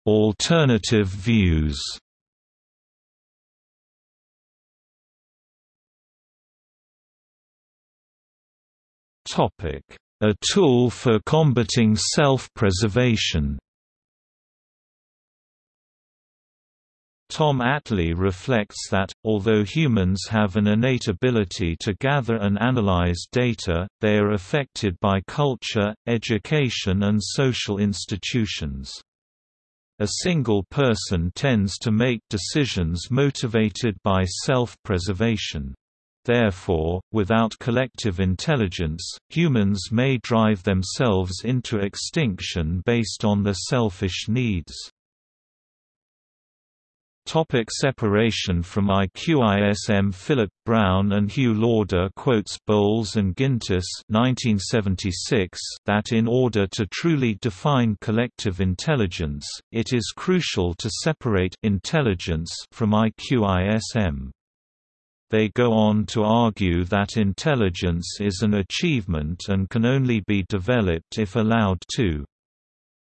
[SPEAKER 1] Alternative views A tool for combating self-preservation Tom Atlee reflects that, although humans have an innate ability to gather and analyze data, they are affected by culture, education and social institutions. A single person tends to make decisions motivated by self-preservation. Therefore, without collective intelligence, humans may drive themselves into extinction based on their selfish needs. Topic separation from IQISM Philip Brown and Hugh Lauder quotes Bowles and Gintis 1976 that in order to truly define collective intelligence, it is crucial to separate intelligence from IQISM. They go on to argue that intelligence is an achievement and can only be developed if allowed to.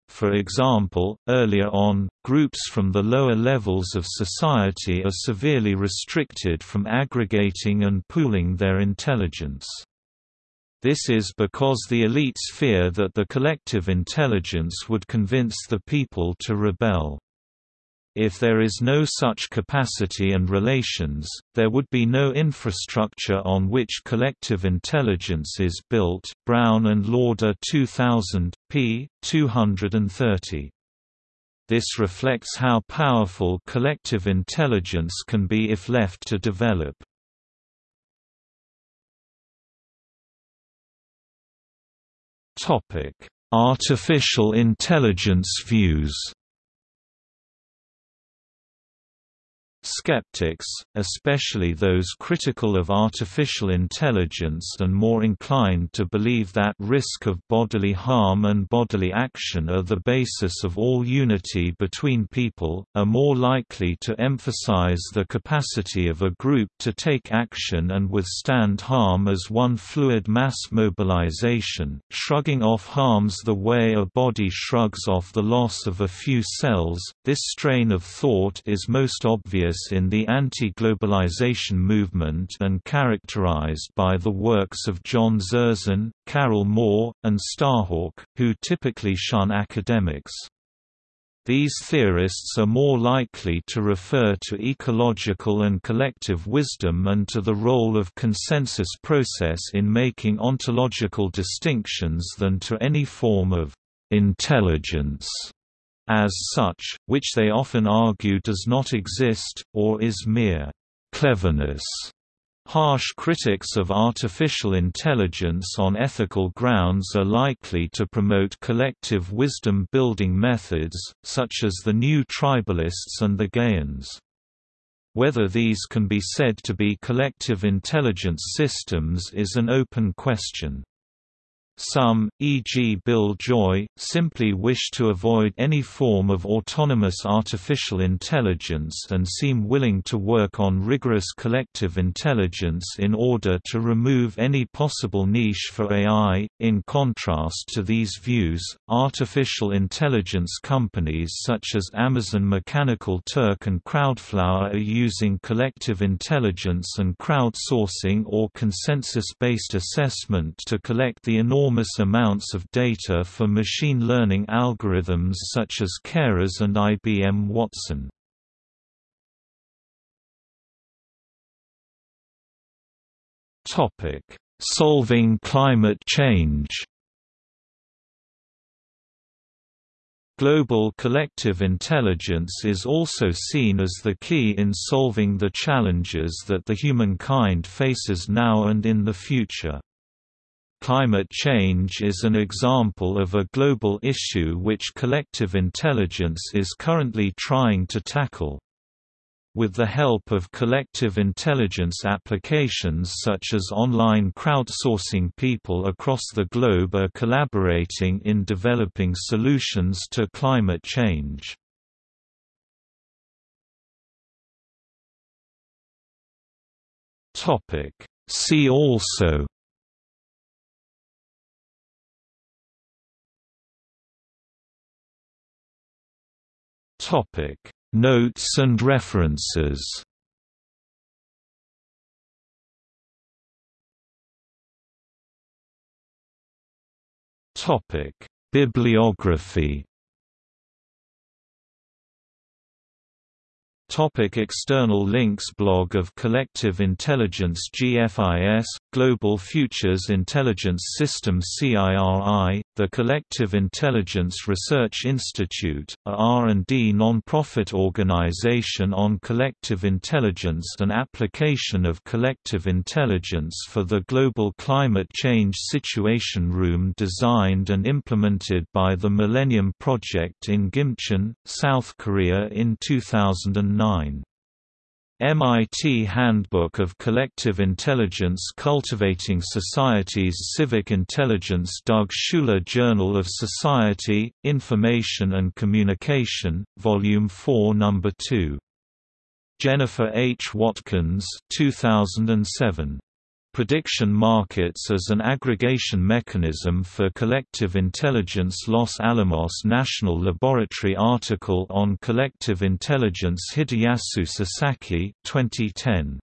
[SPEAKER 1] For example, earlier on, groups from the lower levels of society are severely restricted from aggregating and pooling their intelligence. This is because the elites fear that the collective intelligence would convince the people to rebel. If there is no such capacity and relations, there would be no infrastructure on which collective intelligence is built. Brown and Lauder 2000, p. 230. This reflects how powerful collective intelligence can be if left to develop. Topic: Artificial intelligence views. Skeptics, especially those critical of artificial intelligence and more inclined to believe that risk of bodily harm and bodily action are the basis of all unity between people, are more likely to emphasize the capacity of a group to take action and withstand harm as one fluid mass mobilization. Shrugging off harms the way a body shrugs off the loss of a few cells. This strain of thought is most obvious in the anti-globalization movement and characterized by the works of John Zerzan, Carol Moore, and Starhawk, who typically shun academics. These theorists are more likely to refer to ecological and collective wisdom and to the role of consensus process in making ontological distinctions than to any form of intelligence as such, which they often argue does not exist, or is mere cleverness. Harsh critics of artificial intelligence on ethical grounds are likely to promote collective wisdom-building methods, such as the new tribalists and the Gaians. Whether these can be said to be collective intelligence systems is an open question. Some, e.g. Bill Joy, simply wish to avoid any form of autonomous artificial intelligence and seem willing to work on rigorous collective intelligence in order to remove any possible niche for AI. In contrast to these views, artificial intelligence companies such as Amazon Mechanical Turk and Crowdflower are using collective intelligence and crowdsourcing or consensus-based assessment to collect the enormous enormous amounts of data for machine learning algorithms such as Keras and IBM Watson. Solving climate change Global collective intelligence is also seen as the key in solving the challenges that the humankind faces now and in the future. Climate change is an example of a global issue which collective intelligence is currently trying to tackle. with the help of collective intelligence applications such as online crowdsourcing people across the globe are collaborating in developing solutions to climate change. See also Topic Notes and references. Topic Bibliography. Topic external links Blog of Collective Intelligence GFIS, Global Futures Intelligence System CIRI, the Collective Intelligence Research Institute, a R&D non-profit organization on collective intelligence and application of collective intelligence for the global climate change situation room designed and implemented by the Millennium Project in Gimcheon, South Korea in 2009. MIT Handbook of Collective Intelligence Cultivating Society's Civic Intelligence Doug Schuler Journal of Society, Information and Communication, Volume 4 No. 2. Jennifer H. Watkins 2007 prediction markets as an aggregation mechanism for collective intelligence Los Alamos National Laboratory article on collective intelligence Hideyasu Sasaki 2010.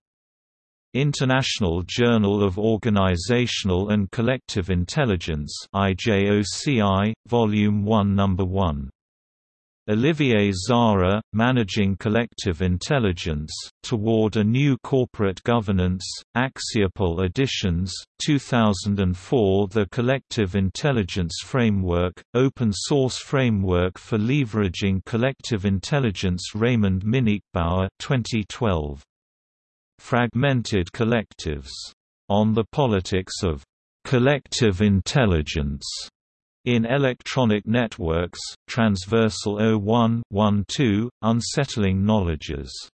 [SPEAKER 1] International Journal of Organizational and Collective Intelligence IJOCI, Volume 1 No. 1 Olivier Zara, Managing Collective Intelligence, Toward a New Corporate Governance, Axiopol Editions, 2004 The Collective Intelligence Framework, Open Source Framework for Leveraging Collective Intelligence Raimund Minichbauer 2012. Fragmented Collectives. On the Politics of Collective Intelligence in electronic networks, Transversal 01-12, Unsettling Knowledges